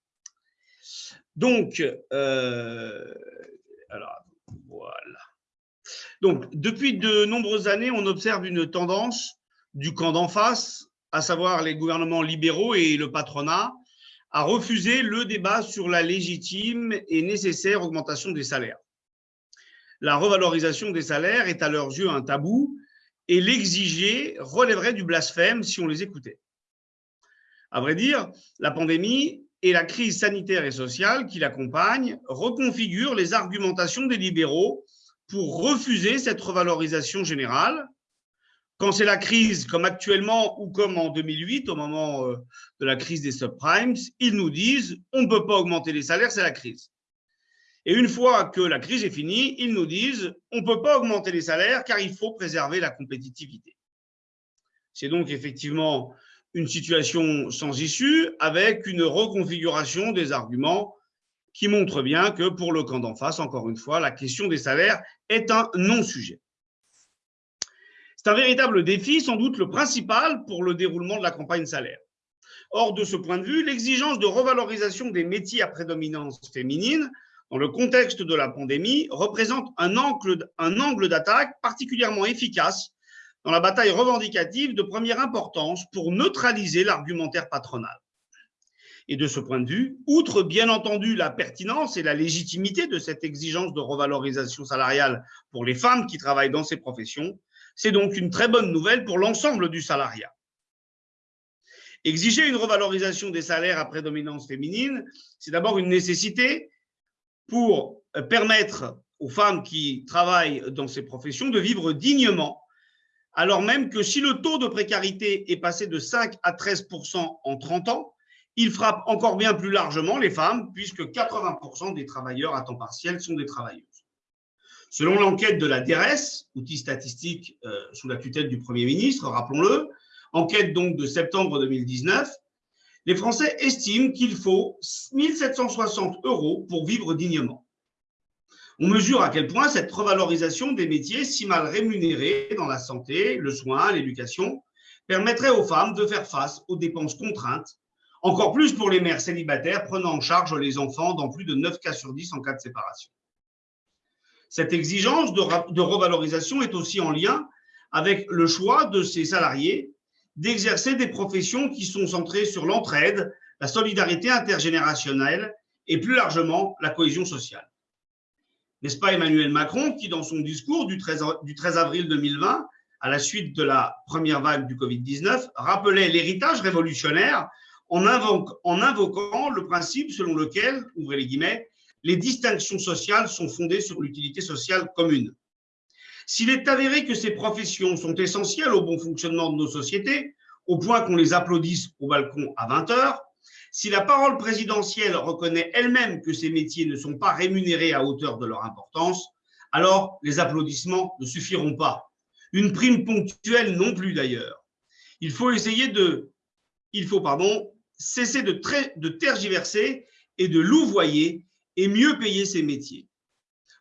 Voilà. Donc, depuis de nombreuses années, on observe une tendance du camp d'en face, à savoir les gouvernements libéraux et le patronat, à refuser le débat sur la légitime et nécessaire augmentation des salaires. La revalorisation des salaires est à leurs yeux un tabou et l'exiger relèverait du blasphème si on les écoutait. À vrai dire, la pandémie et la crise sanitaire et sociale qui l'accompagne reconfigurent les argumentations des libéraux pour refuser cette revalorisation générale. Quand c'est la crise, comme actuellement ou comme en 2008, au moment euh, de la crise des subprimes, ils nous disent on ne peut pas augmenter les salaires, c'est la crise. Et une fois que la crise est finie, ils nous disent on ne peut pas augmenter les salaires car il faut préserver la compétitivité. C'est donc effectivement une situation sans issue avec une reconfiguration des arguments qui montre bien que pour le camp d'en face, encore une fois, la question des salaires est un non-sujet. C'est un véritable défi, sans doute le principal pour le déroulement de la campagne salaire. Or, de ce point de vue, l'exigence de revalorisation des métiers à prédominance féminine dans le contexte de la pandémie représente un angle, un angle d'attaque particulièrement efficace dans la bataille revendicative de première importance pour neutraliser l'argumentaire patronal. Et de ce point de vue, outre bien entendu la pertinence et la légitimité de cette exigence de revalorisation salariale pour les femmes qui travaillent dans ces professions, c'est donc une très bonne nouvelle pour l'ensemble du salariat. Exiger une revalorisation des salaires à prédominance féminine, c'est d'abord une nécessité pour permettre aux femmes qui travaillent dans ces professions de vivre dignement, alors même que si le taux de précarité est passé de 5 à 13 en 30 ans, il frappe encore bien plus largement les femmes, puisque 80% des travailleurs à temps partiel sont des travailleuses. Selon l'enquête de la DRS, outil statistique euh, sous la tutelle du Premier ministre, rappelons-le, enquête donc de septembre 2019, les Français estiment qu'il faut 1760 euros pour vivre dignement. On mesure à quel point cette revalorisation des métiers si mal rémunérés dans la santé, le soin, l'éducation, permettrait aux femmes de faire face aux dépenses contraintes encore plus pour les mères célibataires prenant en charge les enfants dans plus de 9 cas sur 10 en cas de séparation. Cette exigence de, revalorisation est aussi en lien avec le choix de ces salariés d'exercer des professions qui sont centrées sur l'entraide, la solidarité intergénérationnelle et plus largement la cohésion sociale. N'est-ce pas Emmanuel Macron qui, dans son discours du 13, du 13 avril 2020, à la suite de la première vague du Covid-19, rappelait l'héritage révolutionnaire en, invoquant le principe selon lequel, ouvrez les guillemets, les distinctions sociales sont fondées sur l'utilité sociale commune. S'il est avéré que ces professions sont essentielles au bon fonctionnement de nos sociétés, au point qu'on les applaudisse au balcon à 20 heures, si la parole présidentielle reconnaît elle-même que ces métiers ne sont pas rémunérés à hauteur de leur importance, alors les applaudissements ne suffiront pas. Une prime ponctuelle non plus d'ailleurs. Il faut essayer de, il faut pardon, cesser de, de tergiverser et de louvoyer et mieux payer ces métiers.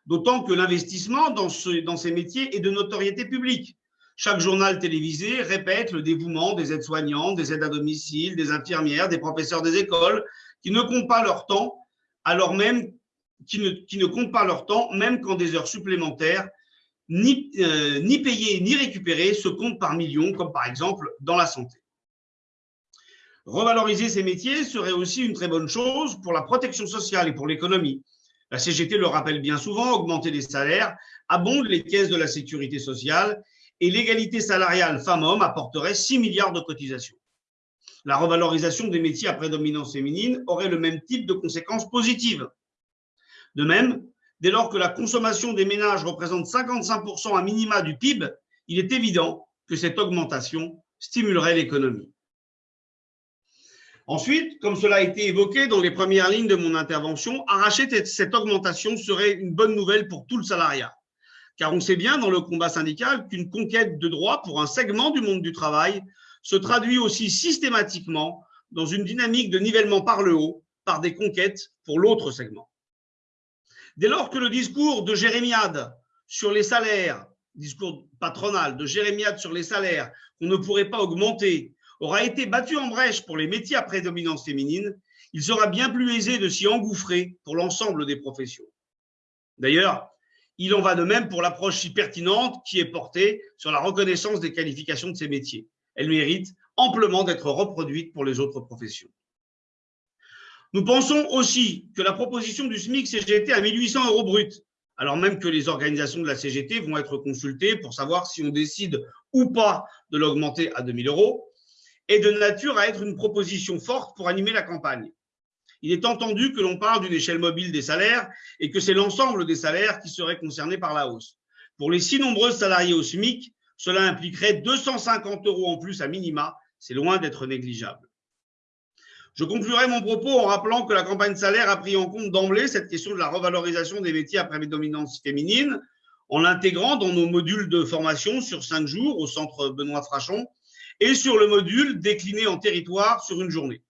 D'autant que l'investissement dans, ces métiers est de notoriété publique. Chaque journal télévisé répète le dévouement des aides-soignantes, des aides à domicile, des infirmières, des professeurs des écoles, qui ne comptent pas leur temps, même quand des heures supplémentaires, euh, ni payées ni récupérées, se comptent par millions, comme par exemple dans la santé. Revaloriser ces métiers serait aussi une très bonne chose pour la protection sociale et pour l'économie. La CGT le rappelle bien souvent, augmenter les salaires abonde les caisses de la sécurité sociale et l'égalité salariale femmes-hommes apporterait 6 milliards de cotisations. La revalorisation des métiers à prédominance féminine aurait le même type de conséquences positives. De même, dès lors que la consommation des ménages représente 55% à minima du PIB, il est évident que cette augmentation stimulerait l'économie. Ensuite, comme cela a été évoqué dans les premières lignes de mon intervention, arracher cette augmentation serait une bonne nouvelle pour tout le salariat. car on sait bien dans le combat syndical qu'une conquête de droits pour un segment du monde du travail se traduit aussi systématiquement dans une dynamique de nivellement par le haut par des conquêtes pour l'autre segment. Dès lors que le discours de Jérémiade sur les salaires, discours patronal de Jérémiade sur les salaires qu'on ne pourrait pas augmenter, aura été battu en brèche pour les métiers à prédominance féminine, il sera bien plus aisé de s'y engouffrer pour l'ensemble des professions. D'ailleurs, il en va de même pour l'approche si pertinente qui est portée sur la reconnaissance des qualifications de ces métiers. Elle mérite amplement d'être reproduite pour les autres professions. Nous pensons aussi que la proposition du SMIC CGT à 1800 euros brut, alors même que les organisations de la CGT vont être consultées pour savoir si on décide ou pas de l'augmenter à 2000 euros, est de nature à être une proposition forte pour animer la campagne. Il est entendu que l'on parle d'une échelle mobile des salaires et que c'est l'ensemble des salaires qui seraient concernés par la hausse. Pour les si nombreux salariés au SMIC, cela impliquerait 250 euros en plus à minima. C'est loin d'être négligeable. Je conclurai mon propos en rappelant que la campagne salaire a pris en compte d'emblée cette question de la revalorisation des métiers à prédominance féminine en l'intégrant dans nos modules de formation sur cinq jours au centre Benoît Frachon et sur le module décliné en territoire sur une journée.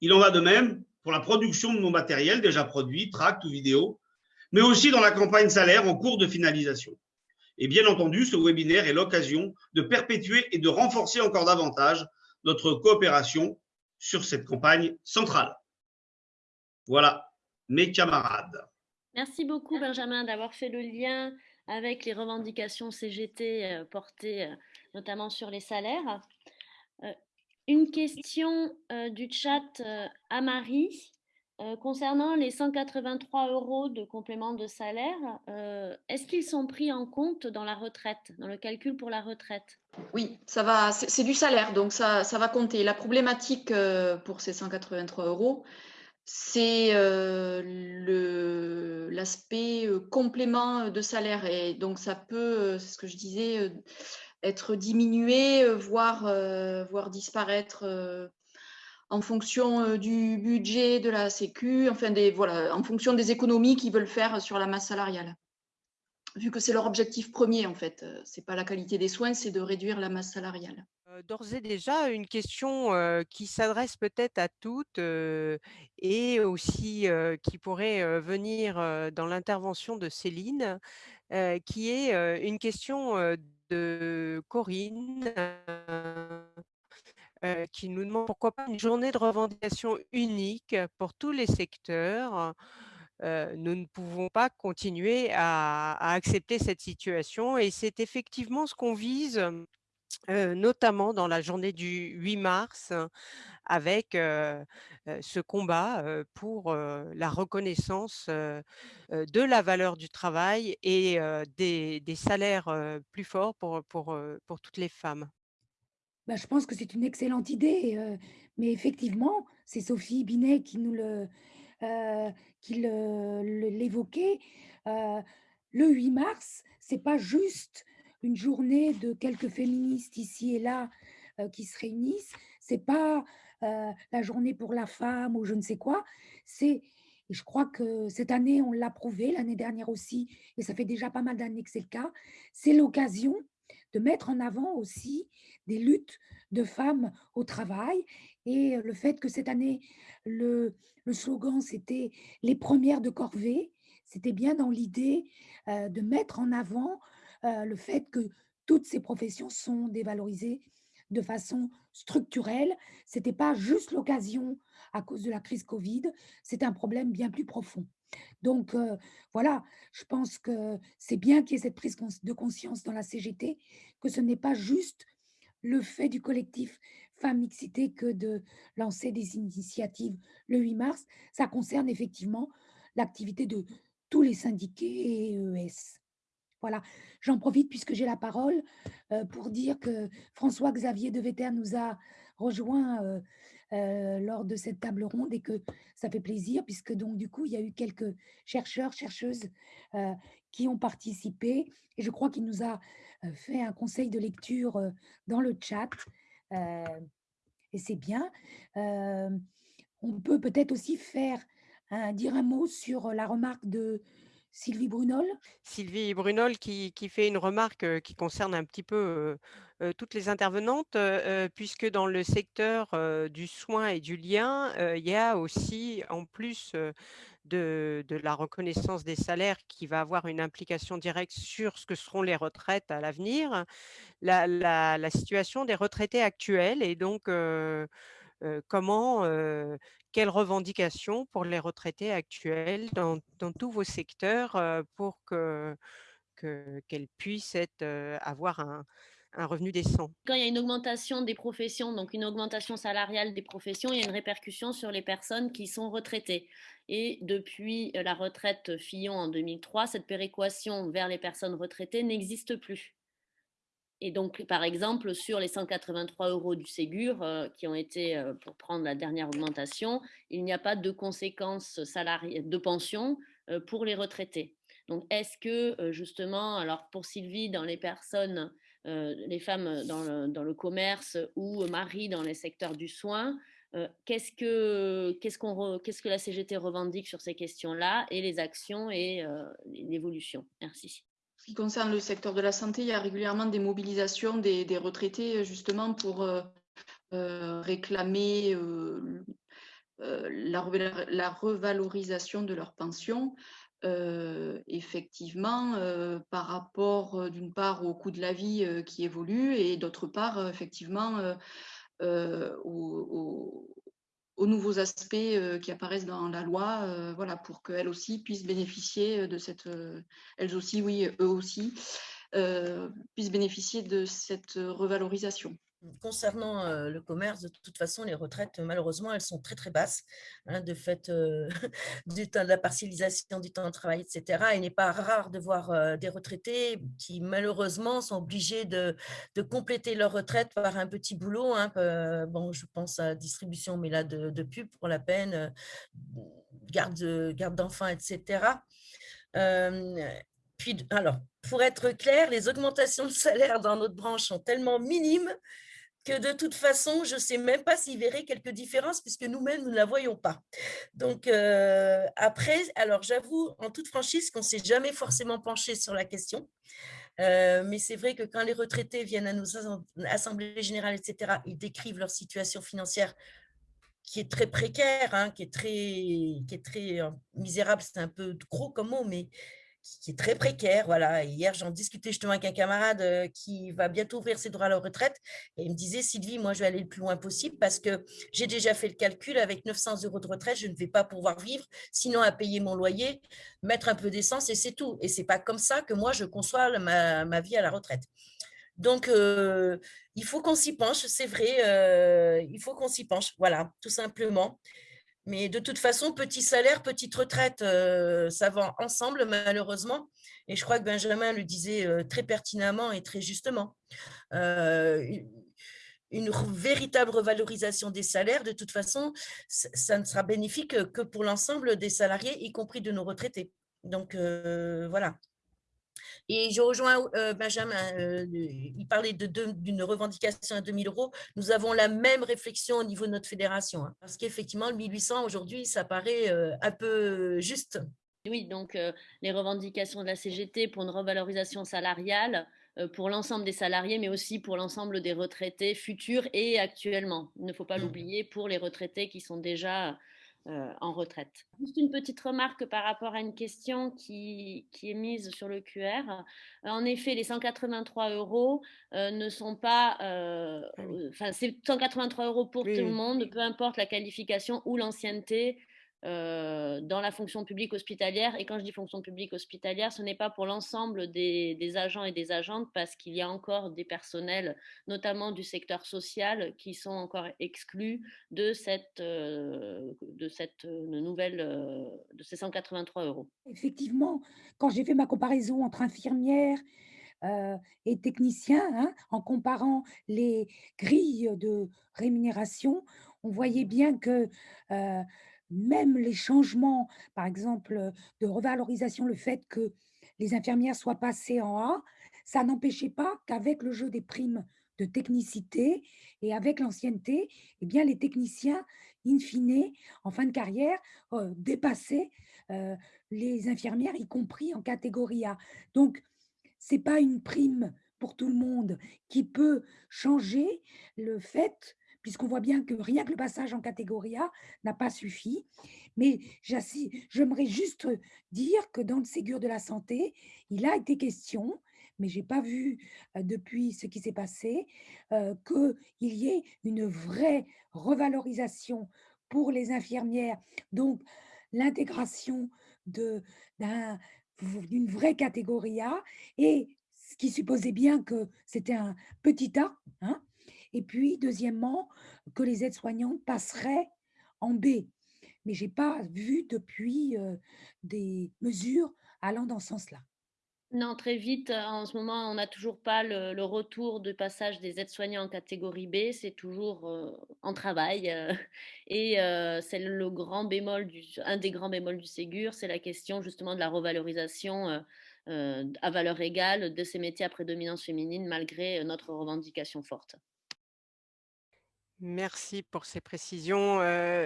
Il en va de même pour la production de nos matériels déjà produits, tracts ou vidéos, mais aussi dans la campagne salaire en cours de finalisation. Et bien entendu, ce webinaire est l'occasion de perpétuer et de renforcer encore davantage notre coopération sur cette campagne centrale. Voilà, mes camarades. Merci beaucoup, Benjamin, d'avoir fait le lien avec les revendications CGT euh, portées euh, notamment sur les salaires. Euh, une question du chat à Marie. concernant les 183 euros de complément de salaire, est-ce qu'ils sont pris en compte dans la retraite, dans le calcul pour la retraite? Oui, ça va, c'est du salaire, donc ça, ça, va compter. La problématique pour ces 183 euros, c'est l'aspect complément de salaire. Et donc, ça peut, c'est ce que je disais, être diminué, voire, voire disparaître en fonction du budget de la Sécu, enfin des, voilà, en fonction des économies qu'ils veulent faire sur la masse salariale. Vu que c'est leur objectif premier, en fait. Ce n'est pas la qualité des soins, c'est de réduire la masse salariale. D'ores et déjà, une question qui s'adresse peut-être à toutes et aussi qui pourrait venir dans l'intervention de Céline, qui est une question Corinne qui nous demande pourquoi pas une journée de revendication unique pour tous les secteurs. nous ne pouvons pas continuer à accepter cette situation et c'est effectivement ce qu'on vise notamment dans la journée du 8 mars, avec ce combat pour la reconnaissance de la valeur du travail et des, salaires plus forts pour, pour, pour toutes les femmes. Bah, je pense que c'est une excellente idée, mais effectivement, c'est Sophie Binet qui nous le, qui l'évoquait. le 8 mars, c'est pas juste une journée de quelques féministes ici et là euh, qui se réunissent. C'est pas euh, la journée pour la femme ou je ne sais quoi. C'est, je crois que cette année on l'a prouvé, l'année dernière aussi, et ça fait déjà pas mal d'années que c'est le cas. C'est l'occasion de mettre en avant aussi des luttes de femmes au travail et le fait que cette année le, le slogan c'était les premières de corvée. C'était bien dans l'idée euh, de mettre en avant le fait que toutes ces professions sont dévalorisées de façon structurelle. Ce n'était pas juste l'occasion à cause de la crise Covid, c'est un problème bien plus profond. Donc voilà, je pense que c'est bien qu'il y ait cette prise de conscience dans la CGT, que ce n'est pas juste le fait du collectif Femmes Mixité que de lancer des initiatives le 8 mars. Ça concerne effectivement l'activité de tous les syndiqués et ES. Voilà, j'en profite puisque j'ai la parole euh, pour dire que François-Xavier de Vetter nous a rejoint euh, euh, lors de cette table ronde et que ça fait plaisir puisque donc du coup il y a eu quelques chercheurs, chercheuses qui ont participé et je crois qu'il nous a fait un conseil de lecture dans le chat et c'est bien. on peut peut-être aussi faire dire un mot sur la remarque de Sylvie Brunol? Sylvie Brunol qui qui fait une remarque, heu, qui concerne un petit peu, heu heu, toutes les intervenantes, puisque dans le secteur, du soin et du lien, il y a aussi en plus, de de la reconnaissance des salaires qui va avoir une implication directe sur ce que seront les retraites à l'avenir, la la situation des retraités actuels et donc comment, quelles revendications pour les retraités actuels dans tous vos secteurs, heu, pour que que qu'elles puissent heu, avoir un revenu décent? Quand il y a une augmentation des professions, donc une augmentation salariale des professions, il y a une répercussion sur les personnes qui sont retraitées et depuis, heu, la retraite Fillon en 2003, cette péréquation vers les personnes retraitées n'existe plus. Et donc, par exemple, sur les 183 € du Ségur, heu, qui ont été, heu, pour prendre la dernière augmentation, il n'y a pas de conséquences salari de pension, heu, pour les retraités. Donc est-ce que, justement, alors pour Sylvie, dans les personnes, les femmes, dans le dans le commerce ou Marie dans les secteurs du soin, qu'est-ce que qu'est-ce qu'on qu'est-ce que la CGT revendique sur ces questions-là et les actions et l'évolution? Merci. Qui concerne le secteur de la santé, il y a régulièrement des mobilisations des, retraités justement pour euh, euh, réclamer euh, la, revalorisation de leur pension. effectivement, par rapport d'une part au coût de la vie qui évolue et d'autre part, effectivement, au, aux nouveaux aspects euh, qui apparaissent dans la loi, euh, voilà, pour qu'elles aussi puissent bénéficier de cette, euh, elles aussi, oui, eux aussi, puissent bénéficier de cette revalorisation. Concernant euh, le commerce, de toute façon, les retraites, malheureusement, elles sont très, très basses, hein, de fait euh, [LAUGHS] du temps de la partialisation du temps de travail, etc. Il n'est pas rare de voir euh, des retraités qui, malheureusement, sont obligés de, de, compléter leur retraite par un petit boulot. Hein, bon, je pense à distribution, mais là, de, de pub pour la peine, garde, garde d'enfants, etc. alors, pour être clair, les augmentations de salaire dans notre branche sont tellement minimes que de toute façon, je ne sais même pas s'il verrait quelques différences puisque nous-mêmes, nous ne la voyons pas. Donc, euh, après, alors j'avoue en toute franchise qu'on ne s'est jamais forcément penché sur la question. Euh, mais c'est vrai que quand les retraités viennent à nos assemblées générales, etc., ils décrivent leur situation financière qui est très précaire, hein, qui est très, qui est très euh, misérable, c'est un peu gros comme mot, mais qui est très précaire. Voilà. hier, j'en discutais justement avec un camarade euh, qui va bientôt ouvrir ses droits à la retraite. Et il me disait, Sylvie, moi, je vais aller le plus loin possible parce que j'ai déjà fait le calcul. Avec 900 euros de retraite, je ne vais pas pouvoir vivre, sinon à payer mon loyer, mettre un peu d'essence et c'est tout. Et c'est pas comme ça que moi, je conçois ma, vie à la retraite. Donc, euh, il faut qu'on s'y penche, c'est vrai, euh, il faut qu'on s'y penche, voilà, tout simplement. Mais de toute façon, petit salaire, petite retraite, euh, ça va ensemble, malheureusement. Et je crois que Benjamin le disait euh, très pertinemment et très justement. Euh, une véritable revalorisation des salaires, de toute façon, ça ne sera bénéfique que pour l'ensemble des salariés, y compris de nos retraités. Donc, voilà. Et je rejoins euh, Benjamin, euh, il parlait d'une revendication à 2000 euros. Nous avons la même réflexion au niveau de notre fédération, hein, parce qu'effectivement, le 1800 aujourd'hui, ça paraît euh, un peu juste. Oui, donc les revendications de la CGT pour une revalorisation salariale pour l'ensemble des salariés, mais aussi pour l'ensemble des retraités futurs et actuellement. Il ne faut pas mmh. l'oublier pour les retraités qui sont déjà euh, en retraite. Juste une petite remarque par rapport à une question qui, qui est mise sur le QR. Euh, en effet, les 183 euros euh, ne sont pas... Enfin, c'est 183 euros pour tout le monde, peu importe la qualification ou l'ancienneté euh, dans la fonction publique hospitalière. Et quand je dis fonction publique hospitalière, ce n'est pas pour l'ensemble des, agents et des agentes, parce qu'il y a encore des personnels, notamment du secteur social, qui sont encore exclus de cette, euh, de cette euh, nouvelle, de ces 183 euros. Effectivement, quand j'ai fait ma comparaison entre infirmières et techniciens, hein, en comparant les grilles de rémunération, on voyait bien que même les changements, par exemple, de revalorisation, le fait que les infirmières soient passées en A, ça n'empêchait pas qu'avec le jeu des primes de technicité et avec l'ancienneté, eh bien, les techniciens in fine, en fin de carrière, dépasser les infirmières, y compris en catégorie A. Donc, ce n'est pas une prime pour tout le monde qui peut changer le fait puisqu'on voit bien que rien que le passage en catégorie A n'a pas suffi. Mais j'aimerais juste dire que dans le Ségur de la santé, il a été question, mais je n'ai pas vu depuis ce qui s'est passé, qu'il y ait une vraie revalorisation pour les infirmières, donc l'intégration d'une vraie catégorie A, et ce qui supposait bien que c'était un petit A, hein, et puis, deuxièmement, que les aides-soignantes passeraient en B. Mais je n'ai pas vu depuis des mesures allant dans ce sens-là. Non, très vite. En ce moment, on n'a toujours pas le, retour du passage des aides-soignants en catégorie B. C'est toujours en travail. et c'est le grand bémol, du, un des grands bémols du Ségur, c'est la question justement de la revalorisation à valeur égale de ces métiers à prédominance féminine malgré notre revendication forte. Merci pour ces précisions.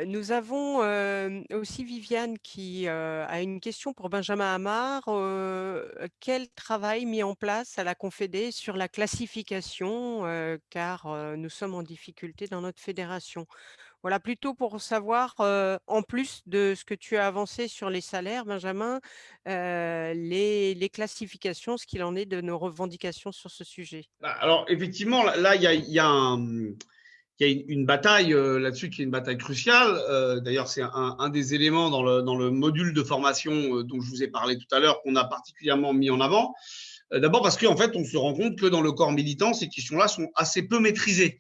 nous avons aussi Viviane qui a une question pour Benjamin Hamar. quel travail mis en place à la Confédé sur la classification, car nous sommes en difficulté dans notre fédération? Voilà, plutôt pour savoir, en plus de ce que tu as avancé sur les salaires, Benjamin, les, classifications, ce qu'il en est de nos revendications sur ce sujet? Bah, alors, effectivement, là, il y a un il y a une, bataille euh, là-dessus qui est une bataille cruciale. Euh, d'ailleurs, c'est un, des éléments dans le, module de formation euh, dont je vous ai parlé tout à l'heure qu'on a particulièrement mis en avant. D'abord parce qu'en fait, on se rend compte que dans le corps militant, ces questions-là sont assez peu maîtrisées.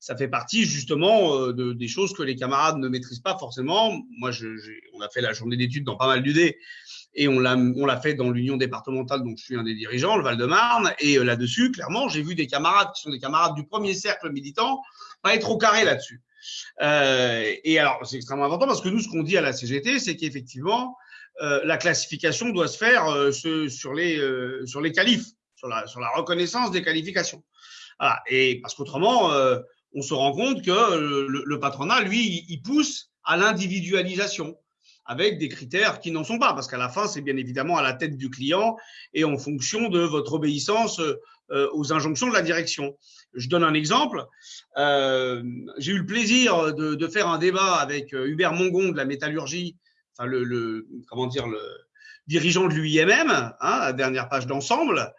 Ça fait partie justement de, des choses que les camarades ne maîtrisent pas forcément. Moi, on a fait la journée d'études dans pas mal d'UD et on l'a fait dans l'union départementale dont je suis un des dirigeants, le Val-de-Marne. Et là-dessus, clairement, j'ai vu des camarades qui sont des camarades du premier cercle militant pas être au carré là-dessus. Euh, et alors, c'est extrêmement important parce que nous, ce qu'on dit à la CGT, c'est qu'effectivement, euh, la classification doit se faire euh, sur les euh, sur les qualifs, sur la sur la reconnaissance des qualifications. Voilà. Et parce qu'autrement, euh, on se rend compte que le, le patronat, lui, il pousse à l'individualisation avec des critères qui n'en sont pas, parce qu'à la fin, c'est bien évidemment à la tête du client et en fonction de votre obéissance euh, aux injonctions de la direction. Je donne un exemple. Euh, j'ai eu le plaisir de, faire un débat avec euh, Hubert Mongon de la métallurgie, enfin le, comment dire le dirigeant de l'UIMM, hein, la dernière page d'ensemble.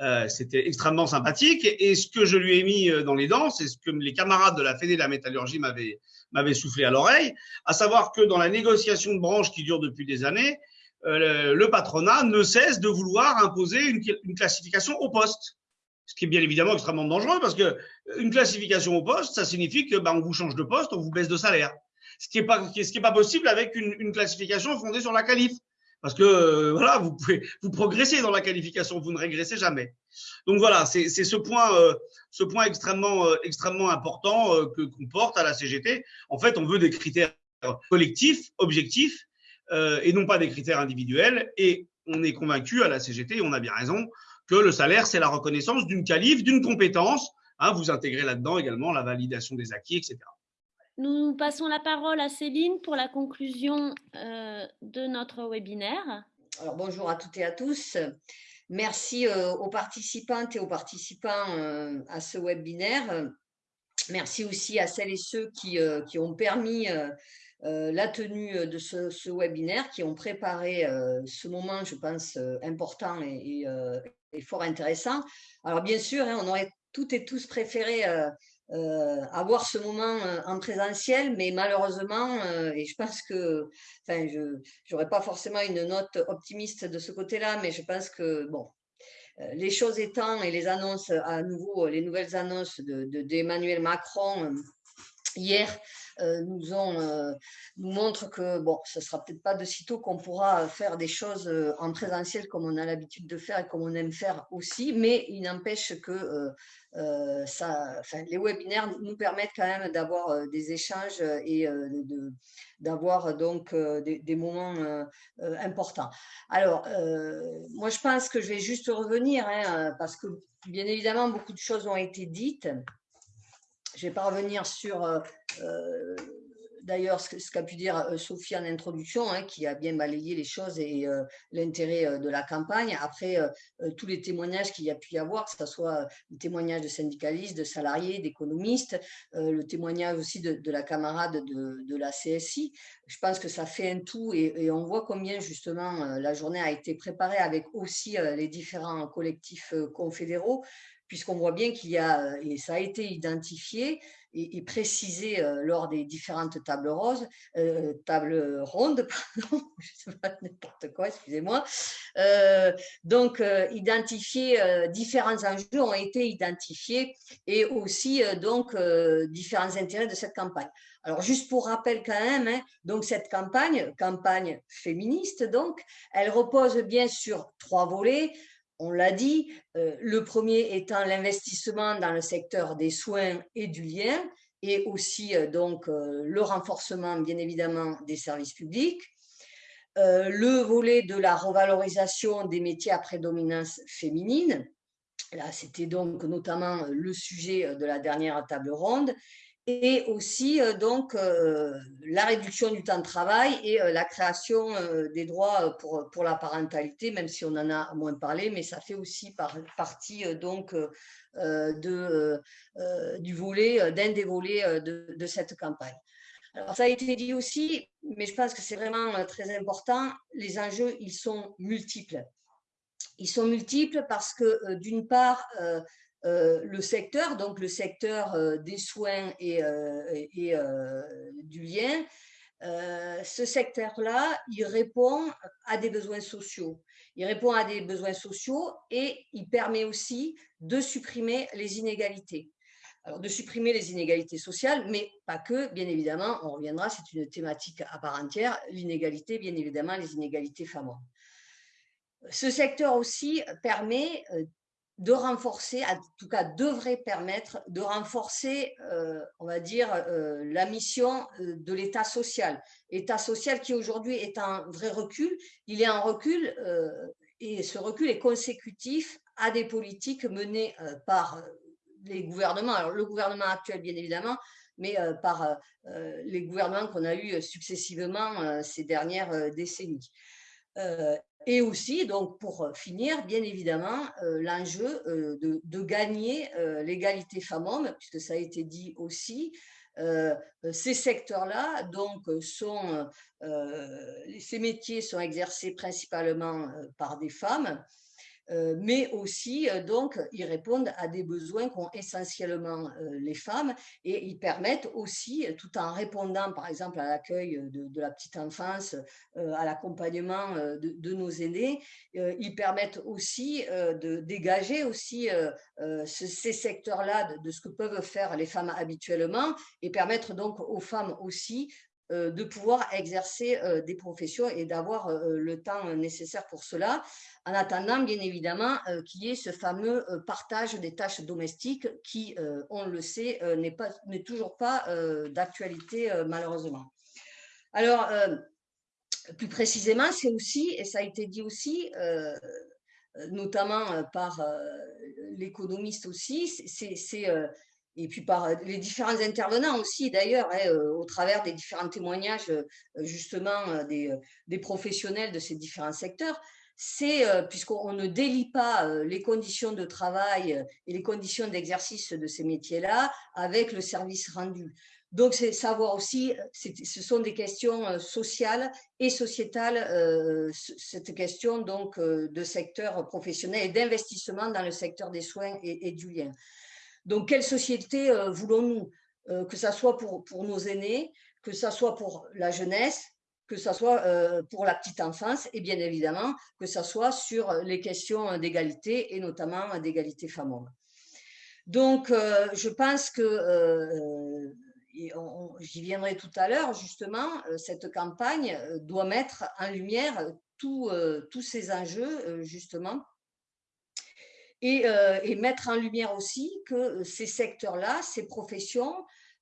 Euh, C'était extrêmement sympathique. Et ce que je lui ai mis dans les dents, c'est ce que les camarades de la Fédé de la métallurgie m'avaient soufflé à l'oreille, à savoir que dans la négociation de branche qui dure depuis des années, le patronat ne cesse de vouloir imposer une, une classification au poste ce qui est bien évidemment extrêmement dangereux parce que une classification au poste, ça signifie que bah, on vous change de poste, on vous baisse de salaire. Ce qui est pas ce qui est pas possible avec une, une classification fondée sur la qualif. Parce que euh, voilà, vous pouvez vous progressez dans la qualification, vous ne régressez jamais. Donc voilà, c'est ce point euh, ce point extrêmement euh, extrêmement important euh, que qu'on porte à la CGT. En fait, on veut des critères collectifs, objectifs, et non pas des critères individuels. Et on est convaincu à la CGT, on a bien raison, que le salaire, c'est la reconnaissance d'une qualif, d'une compétence. Hein, vous intégrez là-dedans également la validation des acquis, etc. Nous passons la parole à Céline pour la conclusion euh, de notre webinaire. Alors, bonjour à toutes et à tous. Merci euh, aux participantes et aux participants euh, à ce webinaire. Merci aussi à celles et ceux qui, euh, qui ont permis la tenue de ce, webinaire, qui ont préparé ce moment, je pense, important et, fort intéressant. Alors, bien sûr, hein, on aurait toutes et tous préféré avoir ce moment en présentiel, mais malheureusement, et je pense que, enfin, je n'aurais pas forcément une note optimiste de ce côté-là, mais je pense que, bon, les choses étant et les annonces à nouveau, les nouvelles annonces d'Emmanuel de, de, Macron hier euh, nous, ont, euh, nous montrent que bon, ce sera peut-être pas de sitôt qu'on pourra faire des choses euh, en présentiel comme on a l'habitude de faire et comme on aime faire aussi, mais il n'empêche que enfin, les webinaires nous permettent quand même d'avoir des échanges et d'avoir donc des, des, moments importants. Alors, moi je pense que je vais juste revenir hein, parce que bien évidemment beaucoup de choses ont été dites. Je ne vais pas revenir sur euh, d'ailleurs ce qu'a pu dire Sophie en introduction, hein, qui a bien balayé les choses et l'intérêt de la campagne. Après, tous les témoignages qu'il y a pu y avoir, que ce soit le témoignage de syndicalistes, de salariés, d'économistes, le témoignage aussi de, la camarade de, la CSI, je pense que ça fait un tout et on voit combien justement la journée a été préparée avec aussi les différents collectifs confédéraux puisqu'on voit bien qu'il y a, et ça a été identifié, et, précisé euh, lors des différentes tables roses, euh, tables rondes, pardon, [LAUGHS] je sais pas n'importe quoi, excusez-moi. Euh, donc, identifier différents enjeux ont été identifiés et aussi donc différents intérêts de cette campagne. Alors, juste pour rappel quand même, hein, donc cette campagne, campagne féministe, donc, elle repose bien sur trois volets on l'a dit, euh, le premier étant l'investissement dans le secteur des soins et du lien, et aussi euh, donc euh, le renforcement, bien évidemment, des services publics. le volet de la revalorisation des métiers à prédominance féminine. Là, c'était donc notamment le sujet de la dernière table ronde et aussi euh, donc euh, la réduction du temps de travail et euh, la création des droits pour, pour la parentalité, même si on en a moins parlé, mais ça fait aussi partie donc de, du volet, d'un des volets de, de, cette campagne. Alors, ça a été dit aussi, mais je pense que c'est vraiment très important, les enjeux, ils sont multiples. Ils sont multiples parce que, d'une part, euh, le secteur, donc le secteur euh, des soins et, euh, du lien, ce secteur-là, il répond à des besoins sociaux. Il répond à des besoins sociaux et il permet aussi de supprimer les inégalités. Alors, de supprimer les inégalités sociales, mais pas que, bien évidemment, on reviendra, c'est une thématique à part entière, l'inégalité, bien évidemment, les inégalités femmes-hommes. Ce secteur aussi permet de renforcer, en tout cas devrait permettre de renforcer, euh, on va dire, euh, la mission euh, de l'État social. L'État social qui aujourd'hui est en vrai recul, il est en recul et ce recul est consécutif à des politiques menées par les gouvernements, le gouvernement actuel bien évidemment, mais par les gouvernements qu'on a eus successivement ces dernières décennies. Et aussi, donc pour euh, finir, bien évidemment, euh, l'enjeu euh, de, gagner l'égalité femmes-hommes, puisque ça a été dit aussi, ces secteurs-là, donc, sont, ces métiers sont exercés principalement par des femmes, mais aussi euh, donc ils répondent à des besoins qu'ont essentiellement euh, les femmes et ils permettent aussi, tout en répondant par exemple à l'accueil de, la petite enfance, à l'accompagnement de, nos aînés, ils permettent aussi de dégager aussi ces secteurs-là de, ce que peuvent faire les femmes habituellement et permettre donc aux femmes aussi de pouvoir exercer des professions et d'avoir le temps nécessaire pour cela en attendant bien évidemment euh, qu'il y ait ce fameux euh, partage des tâches domestiques qui, euh, on le sait, n'est toujours pas d'actualité malheureusement. Alors, plus précisément, c'est aussi, et ça a été dit aussi, notamment par l'économiste aussi, c'est et puis par les différents intervenants aussi, d'ailleurs, hein, au travers des différents témoignages, justement, des, professionnels de ces différents secteurs, c'est, euh, puisqu'on ne délie pas euh, les conditions de travail euh, et les conditions d'exercice de ces métiers-là avec le service rendu. Donc, c'est savoir aussi, ce sont des questions sociales et sociétales, cette question donc de secteur professionnel et d'investissement dans le secteur des soins et, du lien. Donc, quelle société voulons-nous Que ce soit pour, nos aînés, que ce soit pour la jeunesse, que ce soit euh, pour la petite enfance et bien évidemment que ce soit sur les questions d'égalité et notamment d'égalité femmes-hommes. Donc, euh, je pense que, euh, j'y viendrai tout à l'heure, justement, cette campagne doit mettre en lumière tous ces enjeux, justement, et, et, mettre en lumière aussi que ces secteurs-là, ces professions,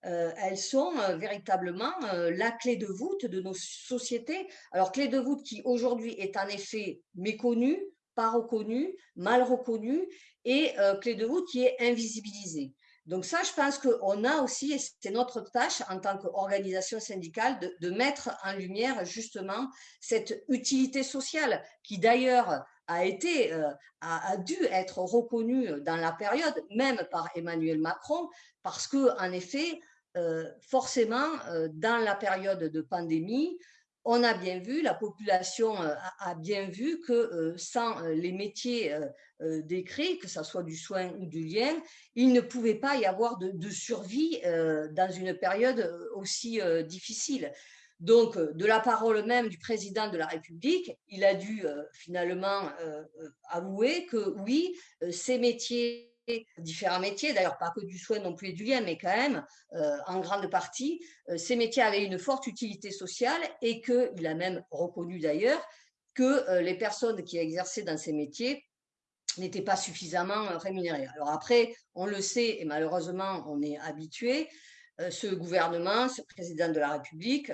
euh, elles sont euh, véritablement euh, la clé de voûte de nos sociétés. Alors, clé de voûte qui aujourd'hui est en effet méconnue, pas reconnue, mal reconnue, et clé de voûte qui est invisibilisée. Donc ça, je pense qu'on a aussi, et c'est notre tâche en tant qu'organisation syndicale, de, mettre en lumière justement cette utilité sociale qui d'ailleurs euh, a, dû être reconnue dans la période, même par Emmanuel Macron, parce que en effet, euh, forcément, euh, dans la période de pandémie, on a bien vu, la population a bien vu que sans les métiers décrits, que ce soit du soin ou du lien, il ne pouvait pas y avoir de, survie dans une période aussi difficile. Donc, de la parole même du président de la République, il a dû finalement avouer que oui, ces métiers différents métiers, d'ailleurs pas que du soin non plus et du lien, mais quand même, euh, en grande partie, euh, ces métiers avaient une forte utilité sociale et qu'il a même reconnu d'ailleurs que euh, les personnes qui exerçaient dans ces métiers n'étaient pas suffisamment rémunérées. Alors après, on le sait et malheureusement, on est habitué, ce gouvernement, ce président de la République,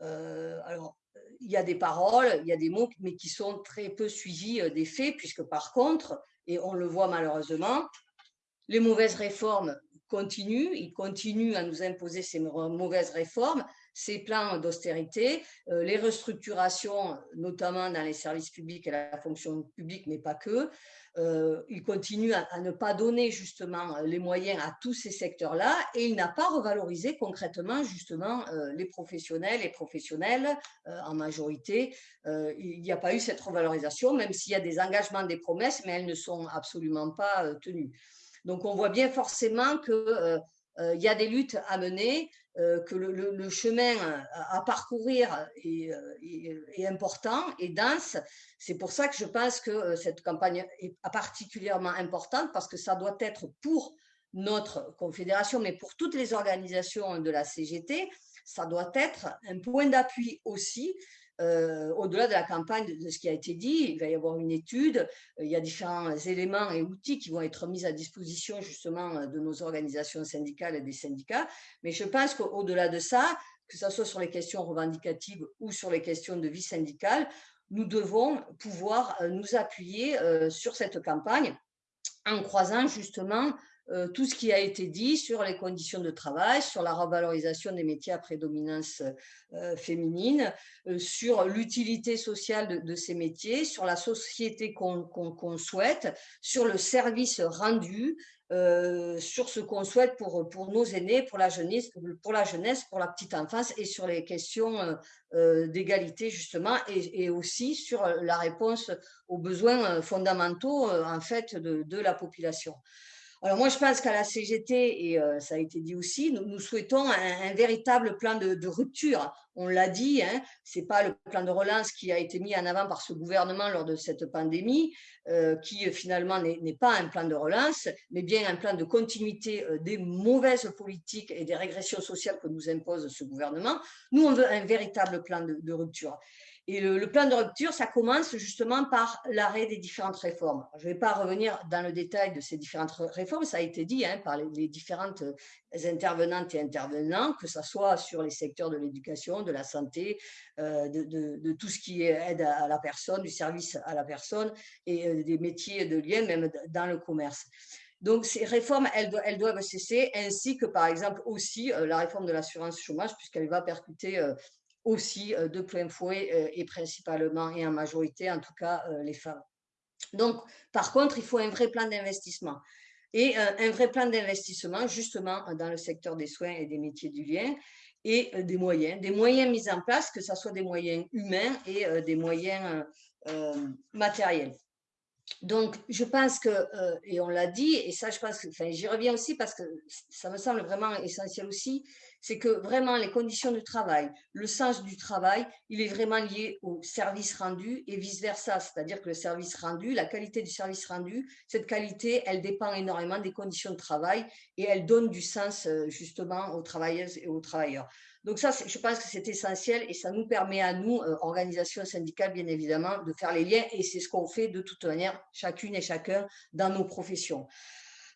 alors il y a des paroles, il y a des mots, mais qui sont très peu suivis des faits, puisque par contre, et on le voit malheureusement, les mauvaises réformes continuent, ils continuent à nous imposer ces mauvaises réformes, ces plans d'austérité, euh, les restructurations, notamment dans les services publics et la fonction publique, mais pas que. Euh, il continue à, ne pas donner justement les moyens à tous ces secteurs-là et il n'a pas revalorisé concrètement justement euh, les professionnels et professionnels en majorité. il n'y a pas eu cette revalorisation, même s'il y a des engagements, des promesses, mais elles ne sont absolument pas tenues. Donc, on voit bien forcément qu'il euh, euh, y a des luttes à mener, euh, que le, chemin à, parcourir est, important et dense. C'est pour ça que je pense que cette campagne est particulièrement importante parce que ça doit être pour notre confédération, mais pour toutes les organisations de la CGT, ça doit être un point d'appui aussi euh, au-delà de la campagne, de, ce qui a été dit, il va y avoir une étude, euh, il y a différents éléments et outils qui vont être mis à disposition justement euh, de nos organisations syndicales et des syndicats. Mais je pense qu'au-delà de ça, que ce soit sur les questions revendicatives ou sur les questions de vie syndicale, nous devons pouvoir nous appuyer sur cette campagne en croisant justement tout ce qui a été dit sur les conditions de travail, sur la revalorisation des métiers à prédominance euh, féminine, euh, sur l'utilité sociale de, ces métiers, sur la société qu'on souhaite, sur le service rendu, sur ce qu'on souhaite pour, nos aînés, pour la, jeunesse, pour la petite enfance et sur les questions d'égalité justement et, aussi sur la réponse aux besoins fondamentaux en fait de la population. Alors moi, je pense qu'à la CGT, et euh, ça a été dit aussi, nous, souhaitons un, véritable plan de, rupture. On l'a dit, hein, ce n'est pas le plan de relance qui a été mis en avant par ce gouvernement lors de cette pandémie, euh, qui euh, finalement n'est pas un plan de relance, mais bien un plan de continuité des mauvaises politiques et des régressions sociales que nous impose ce gouvernement. Nous, on veut un véritable plan de rupture. Et le, plan de rupture, ça commence justement par l'arrêt des différentes réformes. Je ne vais pas revenir dans le détail de ces différentes réformes, ça a été dit hein, par les, différentes intervenantes et intervenants, que ce soit sur les secteurs de l'éducation, de la santé, euh, de, tout ce qui aide à la personne, du service à la personne et euh, des métiers de lien, même dans le commerce. Donc, ces réformes, elles, doivent cesser, ainsi que, par exemple, aussi euh, la réforme de l'assurance chômage, puisqu'elle va percuter aussi euh, de plein fouet euh, et principalement et en majorité, en tout cas, euh, les femmes. Donc, par contre, il faut un vrai plan d'investissement. Et un vrai plan d'investissement, justement, dans le secteur des soins et des métiers du lien, et des moyens, des moyens mis en place, que ce soit des moyens humains et des moyens matériels. Donc, je pense que, et on l'a dit, et ça, je pense que, enfin, j'y reviens aussi parce que ça me semble vraiment essentiel aussi, c'est que vraiment les conditions de travail, le sens du travail, il est vraiment lié au service rendu et vice-versa. C'est-à-dire que le service rendu, la qualité du service rendu, cette qualité, elle dépend énormément des conditions de travail et elle donne du sens euh, justement aux travailleuses et aux travailleurs. Donc ça, je pense que c'est essentiel et ça nous permet à nous, euh, organisations syndicales, bien évidemment, de faire les liens et c'est ce qu'on fait de toute manière, chacune et chacun, dans nos professions.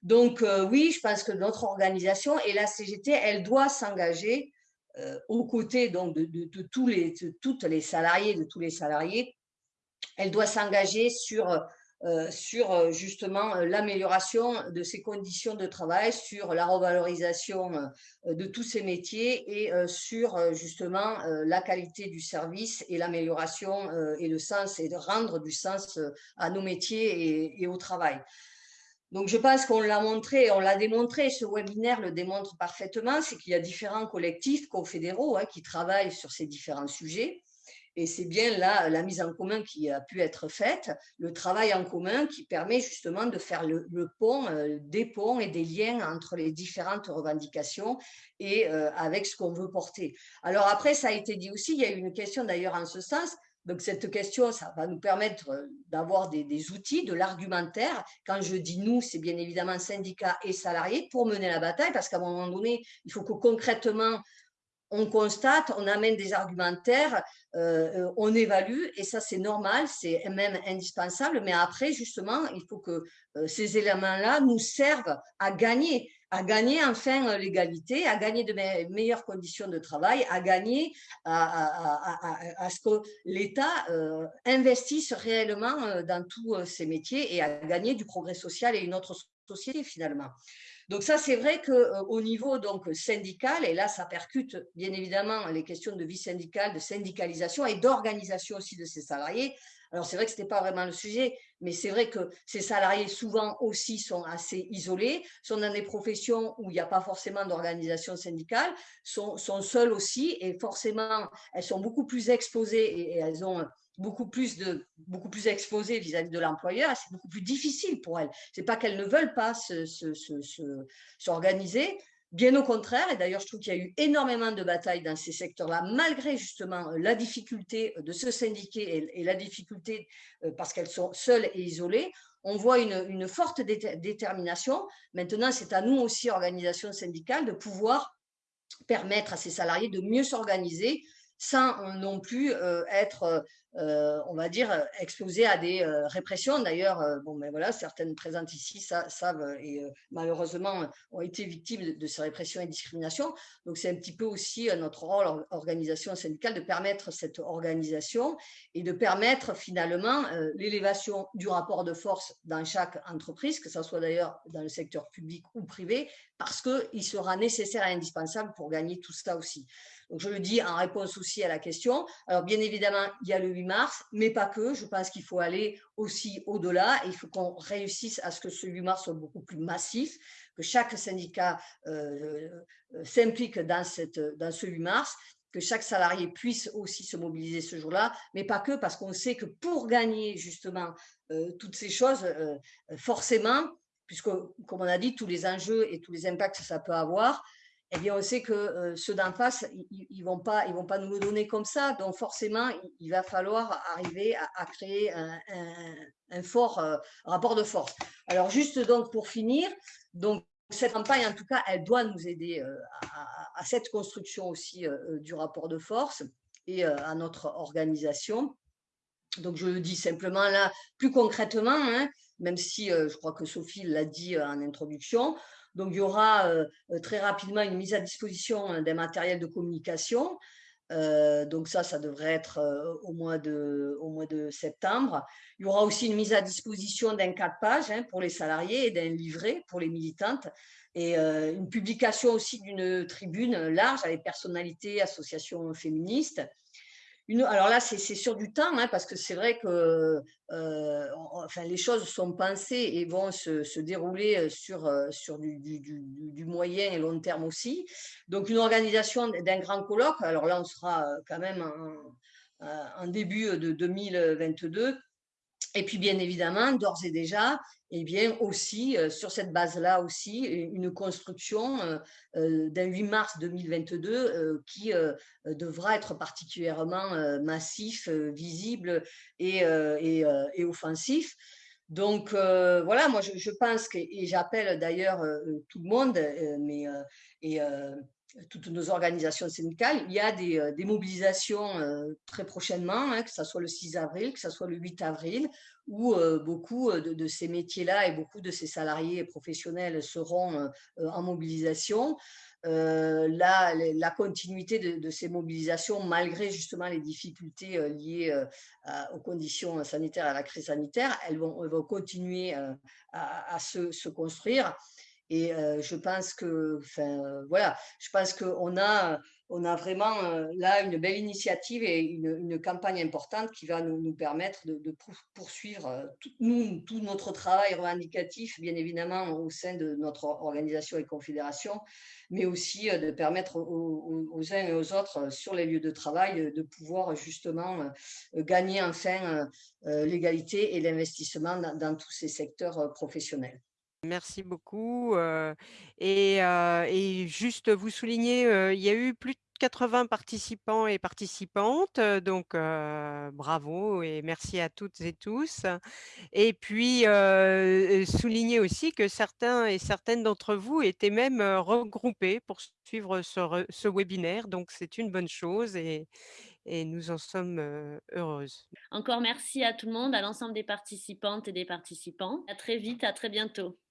Donc euh, oui, je pense que notre organisation et la CGT, elle doit s'engager euh, aux côtés de, tous les, les salariés, de tous les salariés. Elle doit s'engager sur sur justement l'amélioration de ces conditions de travail, sur la revalorisation de tous ces métiers et sur justement la qualité du service et l'amélioration et le sens et de rendre du sens à nos métiers et, au travail. Donc, je pense qu'on l'a montré, on l'a démontré, ce webinaire le démontre parfaitement, c'est qu'il y a différents collectifs confédéraux hein, qui travaillent sur ces différents sujets. Et c'est bien là la mise en commun qui a pu être faite, le travail en commun qui permet justement de faire le, pont, euh, des ponts et des liens entre les différentes revendications et euh, avec ce qu'on veut porter. Alors après, ça a été dit aussi, il y a eu une question d'ailleurs en ce sens, donc, cette question, ça va nous permettre euh, d'avoir des, des, outils, de l'argumentaire. Quand je dis nous, c'est bien évidemment syndicats et salariés pour mener la bataille, parce qu'à un moment donné, il faut que concrètement, on constate, on amène des argumentaires, euh, euh, on évalue, et ça c'est normal, c'est même indispensable, mais après justement, il faut que euh, ces éléments-là nous servent à gagner, à gagner enfin l'égalité, à gagner de meilleures conditions de travail, à gagner à, ce que l'État investisse réellement dans tous ces métiers et à gagner du progrès social et une autre société finalement. Donc ça, c'est vrai qu'au euh, niveau syndical, et là, ça percute bien évidemment les questions de vie syndicale, de syndicalisation et d'organisation aussi de ces salariés. Alors c'est vrai que ce n'était pas vraiment le sujet, mais c'est vrai que ces salariés souvent aussi sont assez isolés, sont dans des professions où il n'y a pas forcément d'organisation syndicale, sont, sont seuls aussi et forcément elles sont beaucoup plus exposées et elles ont beaucoup plus, de, beaucoup plus exposées vis-à-vis de l'employeur, c'est beaucoup plus difficile pour elles. Ce n'est pas qu'elles ne veulent pas s'organiser, bien au contraire, et d'ailleurs je trouve qu'il y a eu énormément de batailles dans ces secteurs-là, malgré justement la difficulté de se syndiquer et, la difficulté euh, parce qu'elles sont seules et isolées, on voit une, une forte détermination. Maintenant, c'est à nous aussi, organisations syndicales, de pouvoir permettre à ces salariés de mieux s'organiser sans non plus euh, être euh, on va dire, euh, exposés à des euh, répressions. D'ailleurs, bon, mais voilà, certaines présentes ici savent et malheureusement ont été victimes de, ces répressions et discriminations. Donc, c'est un petit peu aussi notre rôle, organisation syndicale, de permettre cette organisation et de permettre finalement l'élévation du rapport de force dans chaque entreprise, que ce soit d'ailleurs dans le secteur public ou privé, parce qu'il sera nécessaire et indispensable pour gagner tout ça aussi. Donc, je le dis en réponse aussi à la question. Alors, bien évidemment, il y a le 8 mars, mais pas que. Je pense qu'il faut aller aussi au-delà. Il faut qu'on réussisse à ce que ce 8 mars soit beaucoup plus massif, que chaque syndicat euh, euh, s'implique dans, dans ce 8 mars que chaque salarié puisse aussi se mobiliser ce jour-là, mais pas que, parce qu'on sait que pour gagner justement euh, toutes ces choses, forcément, puisque, comme on a dit, tous les enjeux et tous les impacts que ça peut avoir, eh bien, on sait que euh, ceux d'en face, ils ne vont, pas, ils vont pas nous le donner comme ça. Donc, forcément, il, va falloir arriver à, créer un, fort euh, rapport de force. Alors, juste donc pour finir, donc, cette campagne, en tout cas, elle doit nous aider euh, à, cette construction aussi du rapport de force et à notre organisation. Donc, je le dis simplement là, plus concrètement, hein, même si je crois que Sophie l'a dit en introduction, donc, il y aura euh, euh, très rapidement une mise à disposition hein, des matériels de communication. Euh, donc ça, ça devrait être au, mois de, au mois de septembre. Il y aura aussi une mise à disposition d'un quatre pages hein, pour les salariés et d'un livret pour les militantes et une publication aussi d'une tribune large avec personnalités, associations féministes alors là, c'est sur du temps, hein, parce que c'est vrai que euh, les choses sont pensées et vont se, dérouler euh, sur, euh, du, moyen et long terme aussi. Donc, une organisation d'un grand colloque, alors là, on sera quand même en début de 2022, et puis, bien évidemment, d'ores et déjà, et eh bien aussi, euh, sur cette base-là aussi, une construction euh, euh, d'un 8 mars 2022 qui devra être particulièrement massif, visible et, et, offensif. Donc voilà, moi je, pense que, et j'appelle d'ailleurs tout le monde, mais, et toutes nos organisations syndicales, il y a des, euh, mobilisations euh, très prochainement, hein, que ce soit le 6 avril, que ce soit le 8 avril, où euh, beaucoup de, ces métiers-là et beaucoup de ces salariés professionnels seront en mobilisation. la, la, continuité de, ces mobilisations malgré justement les difficultés liées aux conditions sanitaires, à la crise sanitaire. Elles vont, continuer à, se, construire. Et je pense que, voilà, je pense qu'on a on a vraiment là une belle initiative et une, campagne importante qui va nous, permettre de, poursuivre tout, nous, tout notre travail revendicatif, bien évidemment, au sein de notre organisation et confédération, mais aussi de permettre aux, uns et aux autres sur les lieux de travail de pouvoir justement gagner enfin l'égalité et l'investissement dans, tous ces secteurs professionnels. Merci beaucoup. et, et, juste vous souligner, il y a eu plus de 80 participants et participantes, donc bravo et merci à toutes et tous. Et puis souligner aussi que certains et certaines d'entre vous étaient même regroupés pour suivre ce, ce webinaire, donc c'est une bonne chose et, et nous en sommes heureuses. Encore merci à tout le monde, à l'ensemble des participantes et des participants. À très vite, à très bientôt.